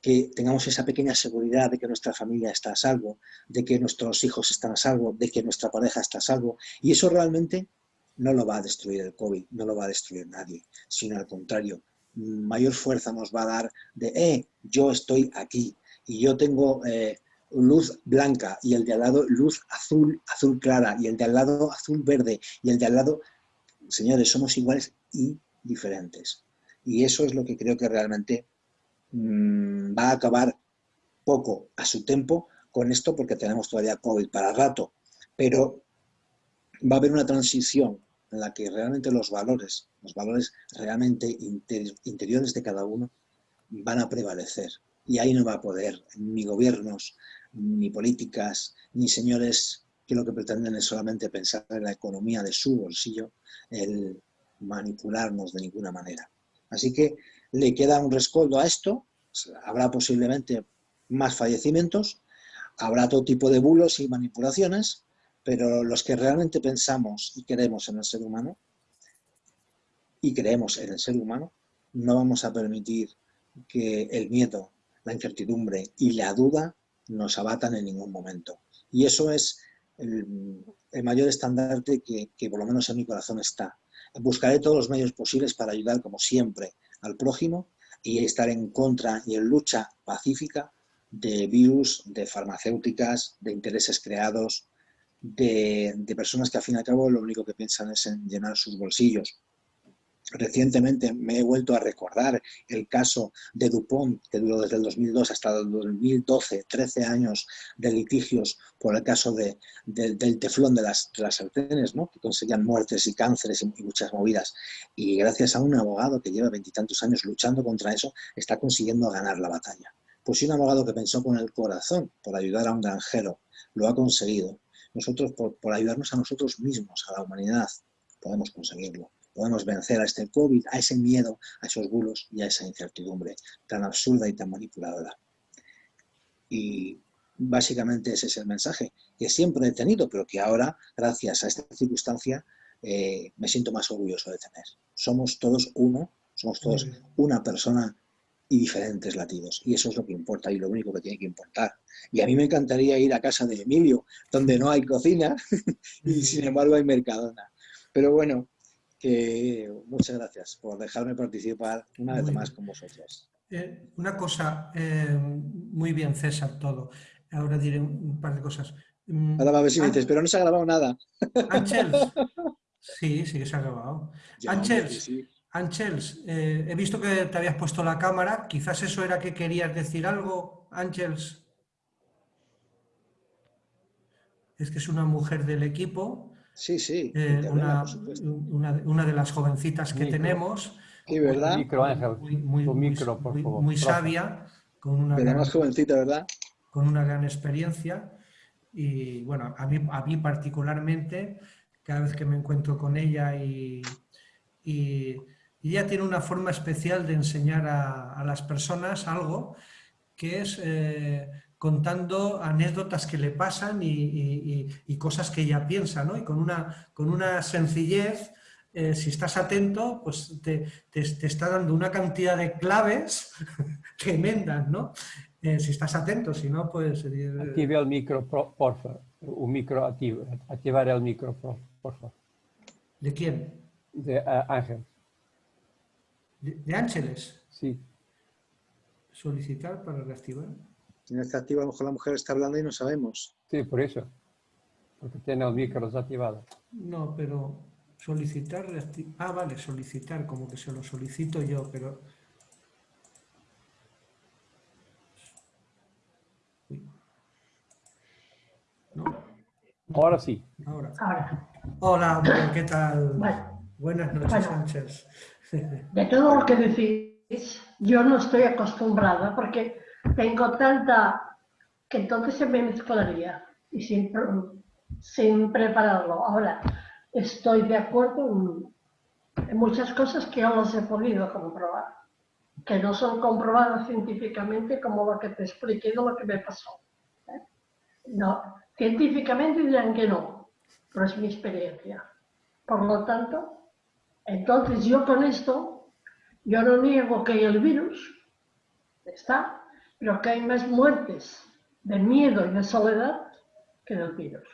que tengamos esa pequeña seguridad de que nuestra familia está a salvo, de que nuestros hijos están a salvo, de que nuestra pareja está a salvo, y eso realmente no lo va a destruir el COVID, no lo va a destruir nadie, sino al contrario, mayor fuerza nos va a dar de, eh, yo estoy aquí y yo tengo eh, luz blanca y el de al lado luz azul, azul clara y el de al lado azul verde y el de al lado, señores, somos iguales y diferentes. Y eso es lo que creo que realmente mmm, va a acabar poco a su tiempo con esto porque tenemos todavía COVID para rato, pero va a haber una transición en la que realmente los valores, los valores realmente interiores de cada uno van a prevalecer. Y ahí no va a poder ni gobiernos, ni políticas, ni señores que lo que pretenden es solamente pensar en la economía de su bolsillo, el manipularnos de ninguna manera. Así que le queda un rescoldo a esto, habrá posiblemente más fallecimientos, habrá todo tipo de bulos y manipulaciones, pero los que realmente pensamos y queremos en el ser humano, y creemos en el ser humano, no vamos a permitir que el miedo, la incertidumbre y la duda nos abatan en ningún momento. Y eso es el, mayor estandarte que, que, por lo menos en mi corazón está. Buscaré todos los medios posibles para ayudar, como siempre, al prójimo y estar en contra y en lucha pacífica de virus, de farmacéuticas, de intereses creados, de, personas que al fin y al cabo lo único que piensan es en llenar sus bolsillos. Recientemente me he vuelto a recordar el caso de Dupont, que duró desde el 2002 hasta el 2012, 13 años de litigios por el caso de, del teflón de las, de las sartenes, ¿no? que conseguían muertes y cánceres y, muchas movidas. Y gracias a un abogado que lleva veintitantos años luchando contra eso, está consiguiendo ganar la batalla. Pues si un abogado que pensó con el corazón por ayudar a un granjero lo ha conseguido, nosotros, por, ayudarnos a nosotros mismos, a la humanidad, podemos conseguirlo. Podemos vencer a este COVID, a ese miedo, a esos bulos y a esa incertidumbre tan absurda y tan manipuladora. Y básicamente ese es el mensaje que siempre he tenido, pero que ahora, gracias a esta circunstancia, eh, me siento más orgulloso de tener. Somos todos uno, somos todos una persona y diferentes latidos. Y eso es lo que importa y lo único que tiene que importar. Y a mí me encantaría ir a casa de Emilio, donde no hay cocina *laughs* y sin embargo hay Mercadona. Pero bueno, que muchas gracias por dejarme participar una vez más con vosotros. Eh, una cosa, eh, muy bien César todo. Ahora diré un par de cosas. Mm, Ahora va a ver si me dices, pero no se ha grabado nada. Ángel, *laughs* sí, sí que se ha grabado. Ángel, Ángels, eh, he visto que te habías puesto la cámara, quizás eso era que querías decir algo, Ángels. Es que es una mujer del equipo. Sí, sí. Eh, una, una, de las jovencitas que tenemos. Sí, ¿verdad? Muy, muy, muy sabia. con una, gran, más jovencita, ¿verdad? con una gran experiencia y bueno, a mí, a mí particularmente, cada vez que me encuentro con ella y, y, y ella tiene una forma especial de enseñar a, a las personas algo que es eh, contando anécdotas que le pasan y, y- y- y cosas que ella piensa, ¿no? Y con una, con una sencillez, eh, si estás atento, pues te, te- te está dando una cantidad de claves *laughs* tremendas, ¿no? Eh, si estás atento, si no, pues... eh, Active el micro, pro- porfa. O micro activo. Ativar el micro, pro- porfa. ¿De quién? De Ángel. ¿De, de Ángeles? Sí. Solicitar para reactivar. En esta activa, a lo mejor la mujer está hablando y no sabemos. Sí, por eso. Porque tiene el micro desactivado. No, pero solicitar, ah, vale, solicitar, como que se lo solicito yo, pero... No, Ahora sí. ahora. Ahora, Hola, ¿qué tal? bueno, Buenas noches, Bueno. Sánchez. de todo lo que decís, yo no estoy acostumbrada porque tengo tanta que entonces se me mezclaría y sin, sin prepararlo. Ahora, estoy de acuerdo en, muchas cosas que yo las he podido comprobar, que no son comprobadas científicamente como lo que te expliqué de lo que me pasó. ¿eh? No, científicamente dirán que no, pero es mi experiencia. Por lo tanto, entonces yo con esto, yo no niego que el virus, está, pero que hay más muertes de miedo y de soledad que del virus.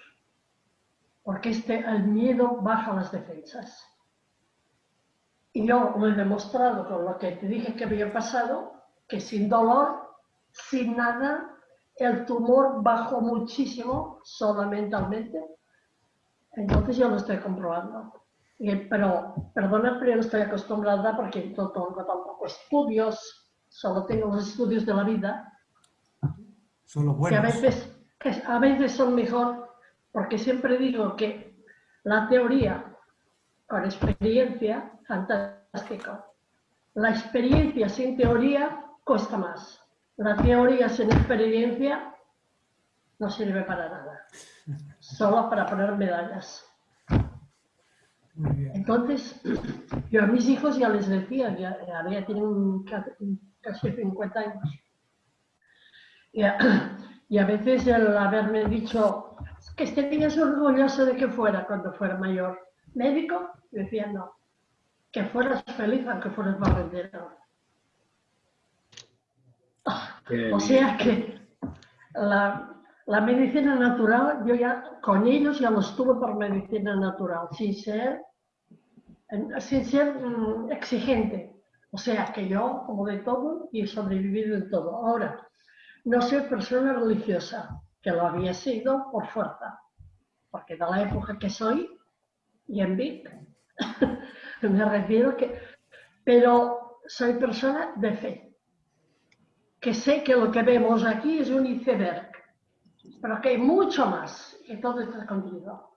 Porque este, el miedo baja las defensas. Y yo lo he demostrado con lo que te dije que había pasado, que sin dolor, sin nada, el tumor bajó muchísimo, solo mentalmente. Entonces yo lo estoy comprobando. Y- pero, perdona, pero yo no estoy acostumbrada porque no tengo tampoco estudios, solo tengo los estudios de la vida, Son los que a buenos. veces, que a veces son mejor, porque siempre digo que la teoría con experiencia, fantástico. La experiencia sin teoría cuesta más. La teoría sin experiencia no sirve para nada, *laughs* solo para poner medallas. Muy bien. Entonces, *clears throat* yo a mis hijos ya les decía, ya, ya, tienen ca- casi 50 años. Y a, *clears throat* y a veces el haberme dicho que estarías orgulloso de que fuera cuando fuera mayor médico, decía no, que fueras feliz aunque fueras barrendero. O sea que la, la medicina natural, yo ya con ellos ya los tuve por medicina natural, sin ser, sin ser mm, exigente. O sea que yo, como de todo, y he sobrevivido en todo. Ahora, no soy persona religiosa, que lo había sido por fuerza, porque de la época que soy, y en Vic, *laughs* me refiero que, pero soy persona de fe, que sé que lo que vemos aquí es un iceberg, pero que hay mucho más, y todo está escondido.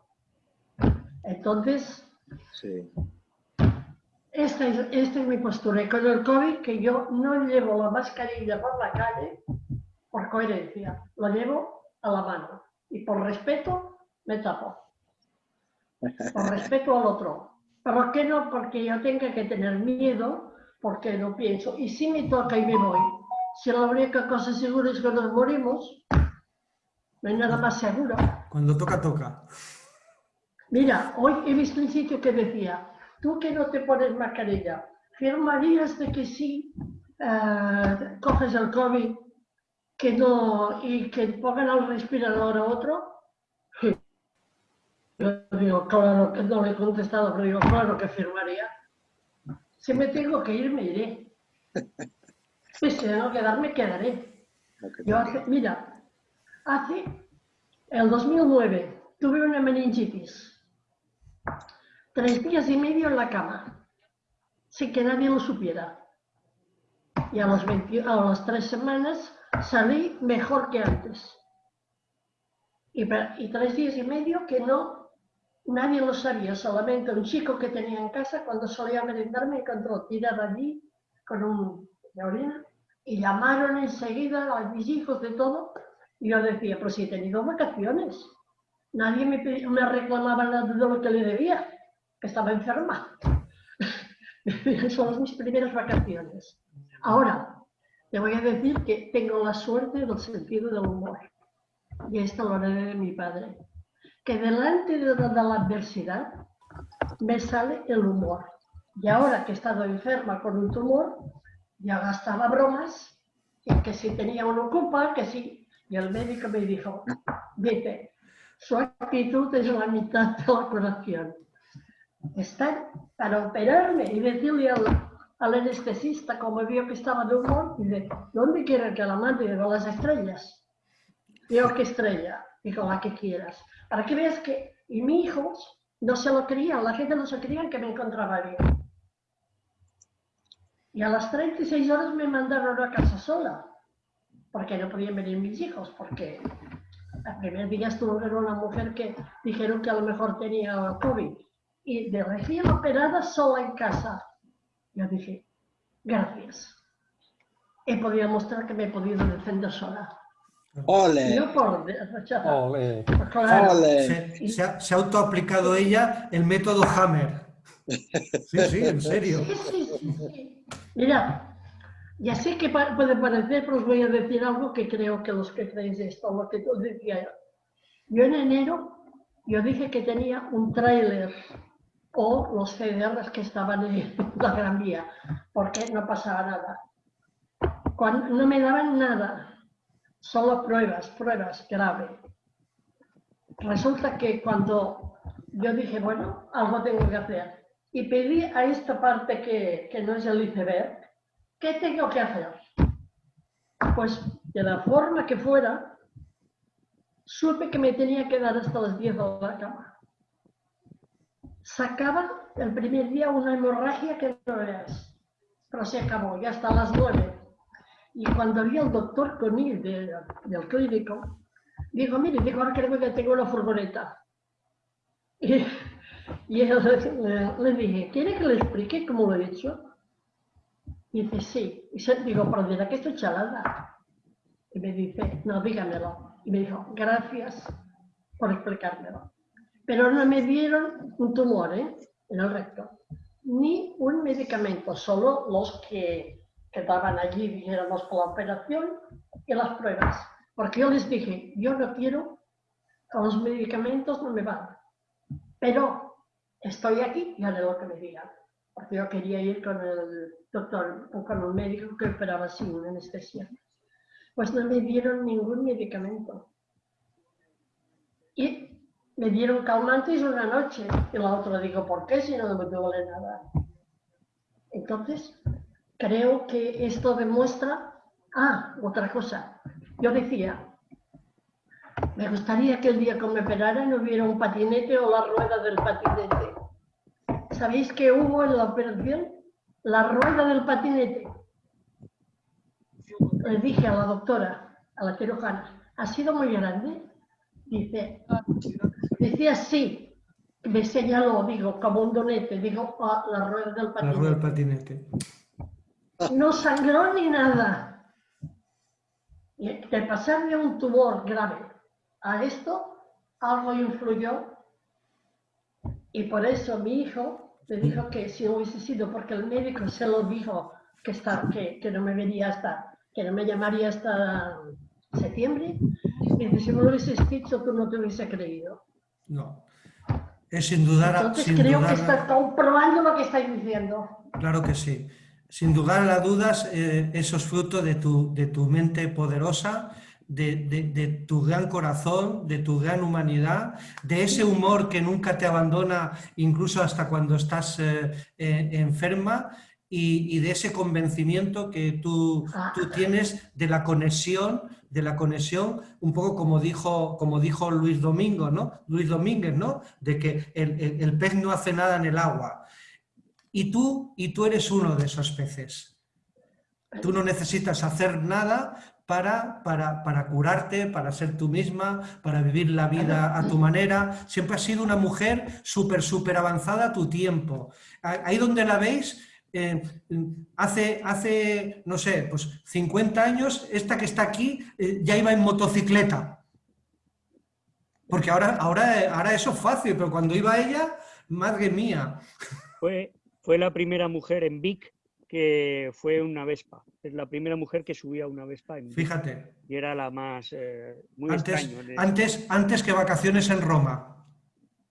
Entonces, Sí. Esta es, esta es mi postura. Con el COVID, que yo no llevo la mascarilla por la calle por coherencia, lo llevo a la mano. Y por respeto, me tapo. Por respeto al otro. ¿Pero qué no? Porque yo tenga que tener miedo, porque no pienso. Y si me toca y me voy, si la única cosa segura es que nos morimos, no hay nada más seguro. Cuando toca, toca. Mira, hoy he visto un sitio que decía, tú que no te pones mascarilla, ¿firmarías de que sí eh, coges el COVID que no, y que pongan al respirador a otro? Yo digo, claro que no le he contestado, pero digo, claro que firmaría. Si me tengo que ir, me iré. Si tengo que quedarme, quedaré. Yo hace, mira, hace el 2009 tuve una meningitis. Tres días y medio en la cama, sin que nadie lo supiera. Y a, los 20 a las tres semanas salí mejor que antes. Y, tres días y medio que no, nadie lo sabía, solamente un chico que tenía en casa cuando solía merendar me encontró tirada allí con un de orina Y llamaron enseguida a mis hijos de todo. Y yo decía, pero si he tenido vacaciones. Nadie me, me reclamaba nada de lo que le debía, que estaba enferma. *laughs* Son mis primeras vacaciones. Ahora, te voy a decir que tengo la suerte del sentido del humor. Y esto lo heredé de mi padre. Que delante de la, de la adversidad me sale el humor. Y ahora que he estado enferma con un tumor, ya gastaba bromas, y que si tenía una culpa, que sí. Y el médico me dijo, dice, su actitud es la mitad de la curación. Estar para operarme y decirle al, al anestesista, como vio que estaba de humor, dice, ¿dónde quiere que la mande? Digo, las estrellas. Digo, ¿qué estrella? Digo, la que quieras. Para que veas que, y mis hijos no se lo creían, la gente no se creía que me encontraba bien. Y a las 36 horas me mandaron a casa sola, porque no podían venir mis hijos, porque el primer día estuvo con una mujer que dijeron que a lo mejor tenía COVID. Y de recién operada sola en casa. Yo dije, gracias. He podido mostrar que me he podido defender sola. ¡Ole! yo por rechazar. Ole. Claro, ¡Ole! Se, se ha, se ha autoaplicado ella el método Hammer. Sí, sí, en serio. Sí, sí, sí, sí. Mira, ya sé que puede parecer, pero os voy a decir algo que creo que los que creéis esto, lo que tú decías. Yo en enero, yo dije que tenía un tráiler o los CDRs que estaban en *laughs* la Gran Vía, porque no pasaba nada. Cuando, no me daban nada, solo pruebas, pruebas grave. Resulta que cuando yo dije, bueno, algo tengo que hacer, y pedí a esta parte que, que no es el iceberg, ¿qué tengo que hacer? Pues de la forma que fuera, supe que me tenía que dar hasta las 10 de la cama. Sacaba el primer día una hemorragia que no veas, pero se acabó, ya hasta las 9. Y cuando vi al doctor Conil de- del clínico, dijo, mire, dijo, ahora creo que tengo una furgoneta. Y, y él le, le dije, ¿quiere que le explique cómo lo he hecho? Y dice, sí. Y se, digo, pero dirá que estoy chalada. Y me dice, no, dígamelo. Y me dijo, gracias por explicármelo. Pero no me dieron un tumor ¿eh? en el recto, ni un medicamento, solo los que, que daban allí, dijéramos, por la operación y las pruebas. Porque yo les dije, yo no quiero, con los medicamentos no me van. Pero estoy aquí y haré lo que me digan. Porque yo quería ir con el doctor o con un médico que operaba sin anestesia. Pues no me dieron ningún medicamento. Y me dieron calmantes una noche y la otra digo, ¿por qué si no me duele nada? Entonces, creo que esto demuestra... Ah, otra cosa. Yo decía, me gustaría que el día que me operaran hubiera un patinete o la rueda del patinete. ¿Sabéis qué hubo en la operación? La rueda del patinete. Le dije a la doctora, a la cirujana, ¿ha sido muy grande? Dice, decía sí. Me señaló, digo, como un donete, digo, "Ah, la rueda del La rueda del patinete. patinete. No sangró ni nada. Y de pasar de un tumor grave a esto, algo influyó. Y por eso mi hijo me dijo que si no hubiese sido porque el médico se lo dijo que, está, que, que no me vería hasta, que no me llamaría hasta septiembre, dice, si me lo hubieses dicho, tú no te hubiese creído. No. Es sin dudar, Entonces sin creo dudar- que está comprobando lo que estáis diciendo. Claro que sí. Sin lugar a dudas, eh, eso es fruto de tu, de tu mente poderosa, de, de- de tu gran corazón, de tu gran humanidad, de ese humor que nunca te abandona, incluso hasta cuando estás eh, eh, enferma, y, y de ese convencimiento que tú, Ah. tú tienes de la conexión, de la conexión, un poco como dijo, como dijo Luis Domingo, ¿no? Luis Domínguez, ¿no? De que el- el- pez no hace nada en el agua. Y tú, y tú eres uno de esos peces. Tú no necesitas hacer nada para, para, para curarte, para ser tú misma, para vivir la vida a tu manera. Siempre has sido una mujer súper, súper avanzada a tu tiempo. Ahí donde la veis, eh, hace, hace, no sé, pues 50 años, esta que está aquí eh, ya iba en motocicleta. Porque ahora, ahora, ahora eso es fácil, pero cuando iba ella, madre mía. Fue, fue la primera mujer en Vic que fue una Vespa. Es la primera mujer que subía una Vespa en Vic. Fíjate, Y era la más... eh, muy antes, extraño. de- antes, antes que vacaciones en Roma.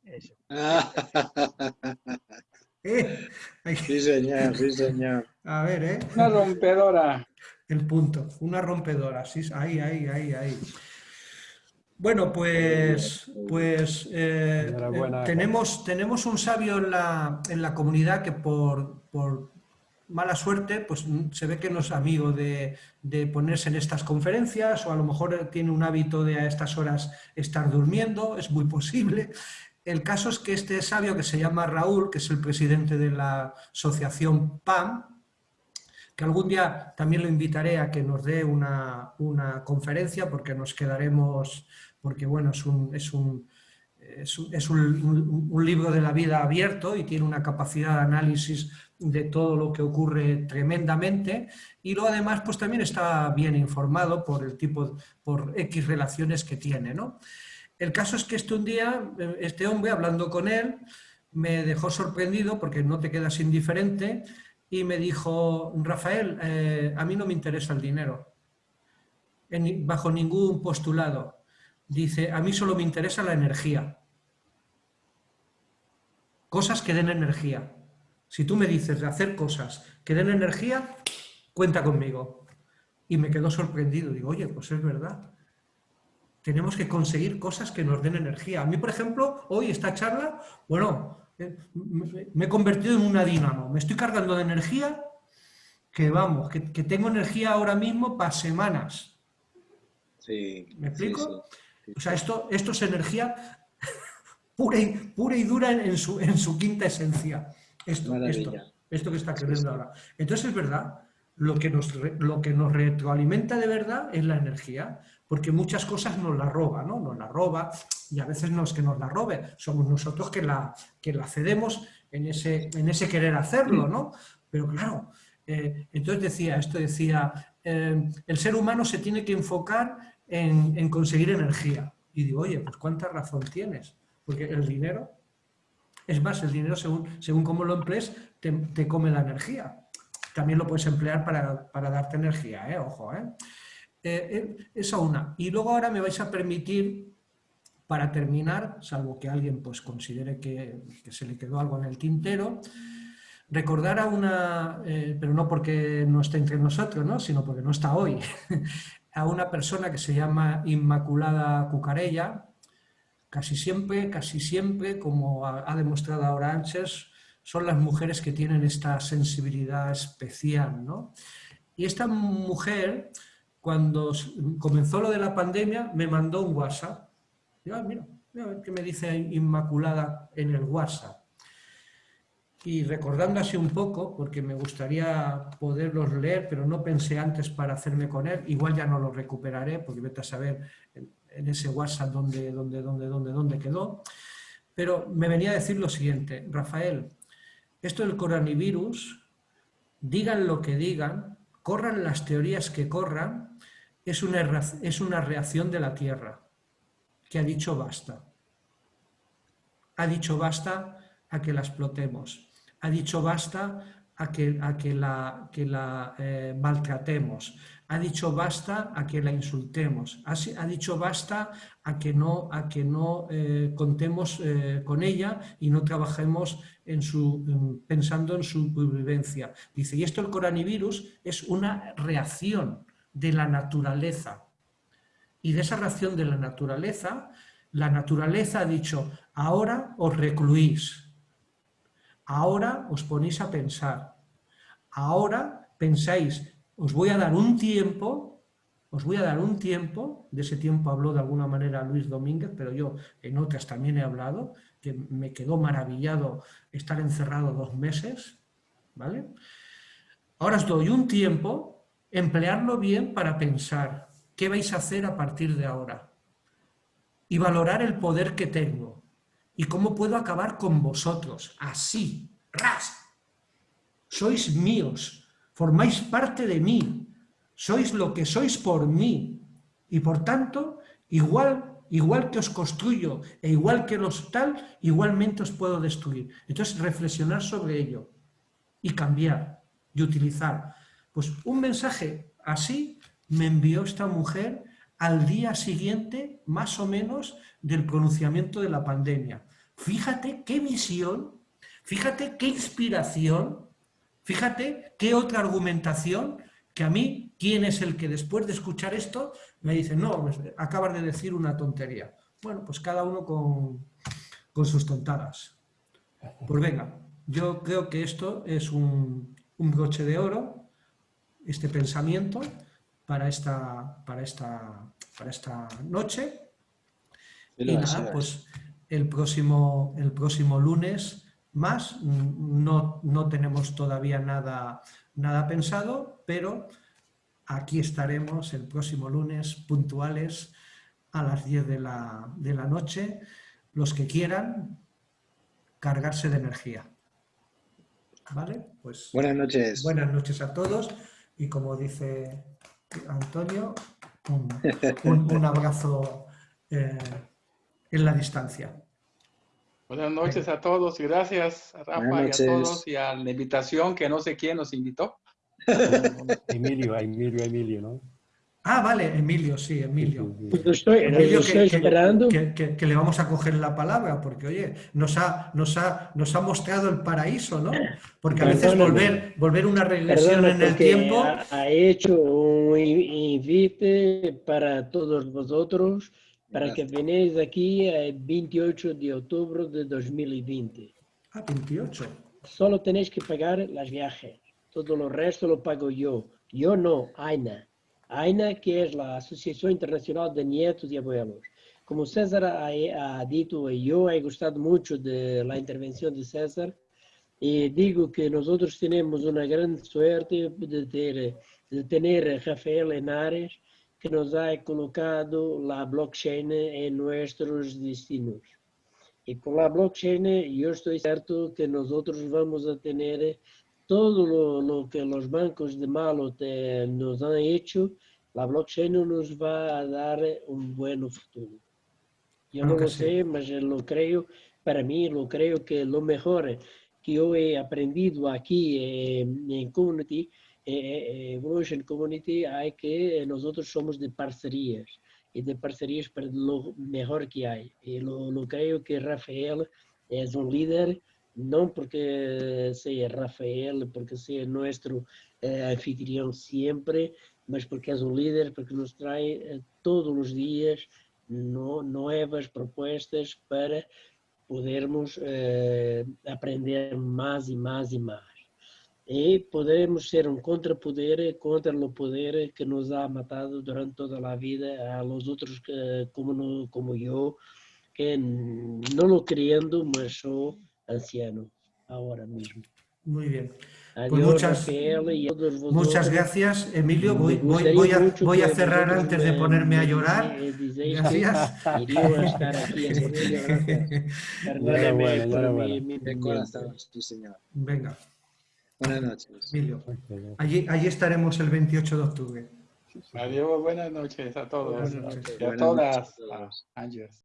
eso. *laughs* *laughs* Eh, sí, señor, sí, señor. A ver, ¿eh? Una rompedora. El punto, una rompedora, sí, ahí, ahí, ahí, ahí. Bueno, pues, pues eh, Enhorabuena. eh, tenemos, tenemos un sabio en la, en la comunidad que por, por mala suerte, pues mm, se ve que no es amigo de, de ponerse en estas conferencias o a lo mejor tiene un hábito de a estas horas estar durmiendo, es muy posible. El caso es que este sabio que se llama Raúl, que es el presidente de la asociación PAM, que algún día también lo invitaré a que nos dé una, una conferencia porque nos quedaremos, porque bueno, es un, es un, es un, un libro de la vida abierto y tiene una capacidad de análisis de todo lo que ocurre tremendamente y luego además pues también está bien informado por el tipo, por X relaciones que tiene, ¿no? El caso es que este un día, eh, este hombre, hablando con él, me dejó sorprendido porque no te quedas indiferente y me dijo, Rafael, eh, a mí no me interesa el dinero, bajo ningún postulado. Dice, a mí solo me interesa la energía. Cosas que den energía. Si tú me dices de hacer cosas que den energía, cuenta conmigo. Y me quedó sorprendido. Digo, oye, pues es verdad. Tenemos que conseguir cosas que nos den energía. A mí, por ejemplo, hoy esta charla, bueno, eh, me he convertido en una dinamo. Me estoy cargando de energía que vamos, que, que tengo energía ahora mismo para semanas. Sí, ¿Me explico? sí. O sea, esto, esto es energía *laughs* pura y, pura y dura en, en su, en su quinta esencia. Esto, esto, esto que está creyendo ahora. Entonces es verdad, lo que, nos, lo que nos retroalimenta de verdad es la energía, porque muchas cosas nos la roba, ¿no? Nos la roba y a veces no es que nos la robe, somos nosotros que la, que la cedemos en ese, en ese querer hacerlo, ¿no? Pero claro, eh, entonces decía, esto decía, eh, el ser humano se tiene que enfocar en, en conseguir energía. Y digo, oye, pues cuánta razón tienes, porque el dinero, es más, el dinero según, según cómo lo emplees, te, te come la energía. También lo puedes emplear para, para darte energía, ¿eh? ojo. ¿eh? Eh, eh, esa una. Y luego ahora me vais a permitir, para terminar, salvo que alguien pues, considere que, se le quedó algo en el tintero, recordar a una, eh, pero no porque no esté entre nosotros, ¿no? sino porque no está hoy, *laughs* a una persona que se llama Inmaculada Cucarella, casi siempre, casi siempre, como ha, demostrado ahora Ángels, son las mujeres que tienen esta sensibilidad especial, ¿no? Y esta mujer, cuando comenzó lo de la pandemia, me mandó un WhatsApp. Digo, "Ah, mira, mira qué me dice Inmaculada en el WhatsApp. Y recordando así un poco, porque me gustaría poderlos leer, pero no pensé antes para hacerme con él, igual ya no lo recuperaré, porque vete a saber en ese WhatsApp dónde, dónde, dónde, dónde, dónde quedó. Pero me venía a decir lo siguiente, Rafael, esto del coronavirus, digan lo que digan, corran las teorías que corran, es una, es una reacción de la Tierra, que ha dicho basta. Ha dicho basta a que la explotemos. Ha dicho basta a que, a que la, eh, maltratemos. Ha dicho basta a que la insultemos. Ha, ha dicho basta a que no, a que no eh, contemos eh, con ella y no trabajemos pensando en su supervivencia. Dice, y esto el coronavirus es una reacción de la naturaleza. Y de esa reacción de la naturaleza, la naturaleza ha dicho, ahora os recluís, ahora os ponéis a pensar, ahora pensáis, os voy a dar un tiempo, os voy a dar un tiempo, de ese tiempo habló de alguna manera Luis Domínguez, pero yo en otras también he hablado, que me quedó maravillado estar encerrado dos meses, ¿vale? Ahora os doy un tiempo, emplearlo bien para pensar qué vais a hacer a partir de ahora y valorar el poder que tengo y cómo puedo acabar con vosotros, así, ras. sois míos, formáis parte de mí, sois lo que sois por mí, y por tanto, igual, igual que os construyo e igual que los tal, igualmente os puedo destruir. Entonces, reflexionar sobre ello y cambiar y utilizar. Pues un mensaje así me envió esta mujer al día siguiente, más o menos, del pronunciamiento de la pandemia. Fíjate qué visión, fíjate qué inspiración, fíjate qué otra argumentación que a mí, ¿quién es el que después de escuchar esto me dice, no, pues, acabas de decir una tontería? Bueno, pues cada uno con, sus tontadas. Pues venga, yo creo que esto es un, un broche de oro, este pensamiento, para esta, para esta, para esta noche. Y nada, pues el próximo, el próximo lunes más, no, no tenemos todavía nada, nada pensado, pero aquí estaremos el próximo lunes puntuales a las 10 de la, de la noche, los que quieran cargarse de energía. ¿Vale? Pues buenas noches. Buenas noches a todos y como dice Antonio, un, un, un abrazo eh, en la distancia. Buenas noches a todos y gracias a Rafa y a todos y a la invitación que no sé quién nos invitó. *laughs* Emilio, Emilio, Emilio, ¿no? Ah, vale, Emilio, sí, Emilio. Pues lo estoy, Emilio, lo estoy que, esperando. Que, que, que, le vamos a coger la palabra, porque oye, nos ha, nos ha, nos ha mostrado el paraíso, ¿no? Porque a veces volver, volver una regresión en el tiempo... Ha, ha hecho un invite para todos vosotros para que venéis aquí el 28 de octubre de 2020. Ah, 28. Solo tenéis que pagar las viajes. Todo lo resto lo pago yo. Yo no, AINA. AINA, que es la Asociación Internacional de Nietos y Abuelos. Como César ha, ha dicho, yo he gustado mucho de de César y digo que nosotros tenemos una gran suerte de, ter, de tener a Rafael Henares, que nos ha colocado la blockchain en nuestros destinos. Y con la blockchain yo estoy cierto que nosotros vamos a tener todo lo, lo que los bancos de malo te, nos han hecho, la blockchain nos va a dar un buen futuro. Yo no lo sí. sé, pero lo creo, para mí lo creo que lo mejor que yo he aprendido aquí eh, en Community, eh, eh, Evolution Community, hay que nosotros somos de parcerías y de parcerías para lo mejor que hay. Y lo, lo creo que Rafael es un líder, no porque sea Rafael, porque sea nuestro eh, anfitrión siempre, mas porque es un líder, porque nos trae eh, todos los días no, nuevas propuestas para podermos eh, aprender más y más y más. Y podemos ser un contrapoder contra el poder que nos ha matado durante toda la vida a los otros que, como, no- como yo, que no lo creyendo, mas soy anciano ahora mismo. Muy bien. Adiós, muchas- Rafael, y a todos Muchas gracias, Emilio. Voy, voy, voy a, voy cerrar antes de me- ponerme a llorar. *laughs* *laughs* Gracias. Perdóname por corazón, señor. Venga, Buenas noches. Emilio. Allí, allí estaremos el 28 de octubre. Adiós, buenas noches a todos. Buenas noches. Y a todas. noches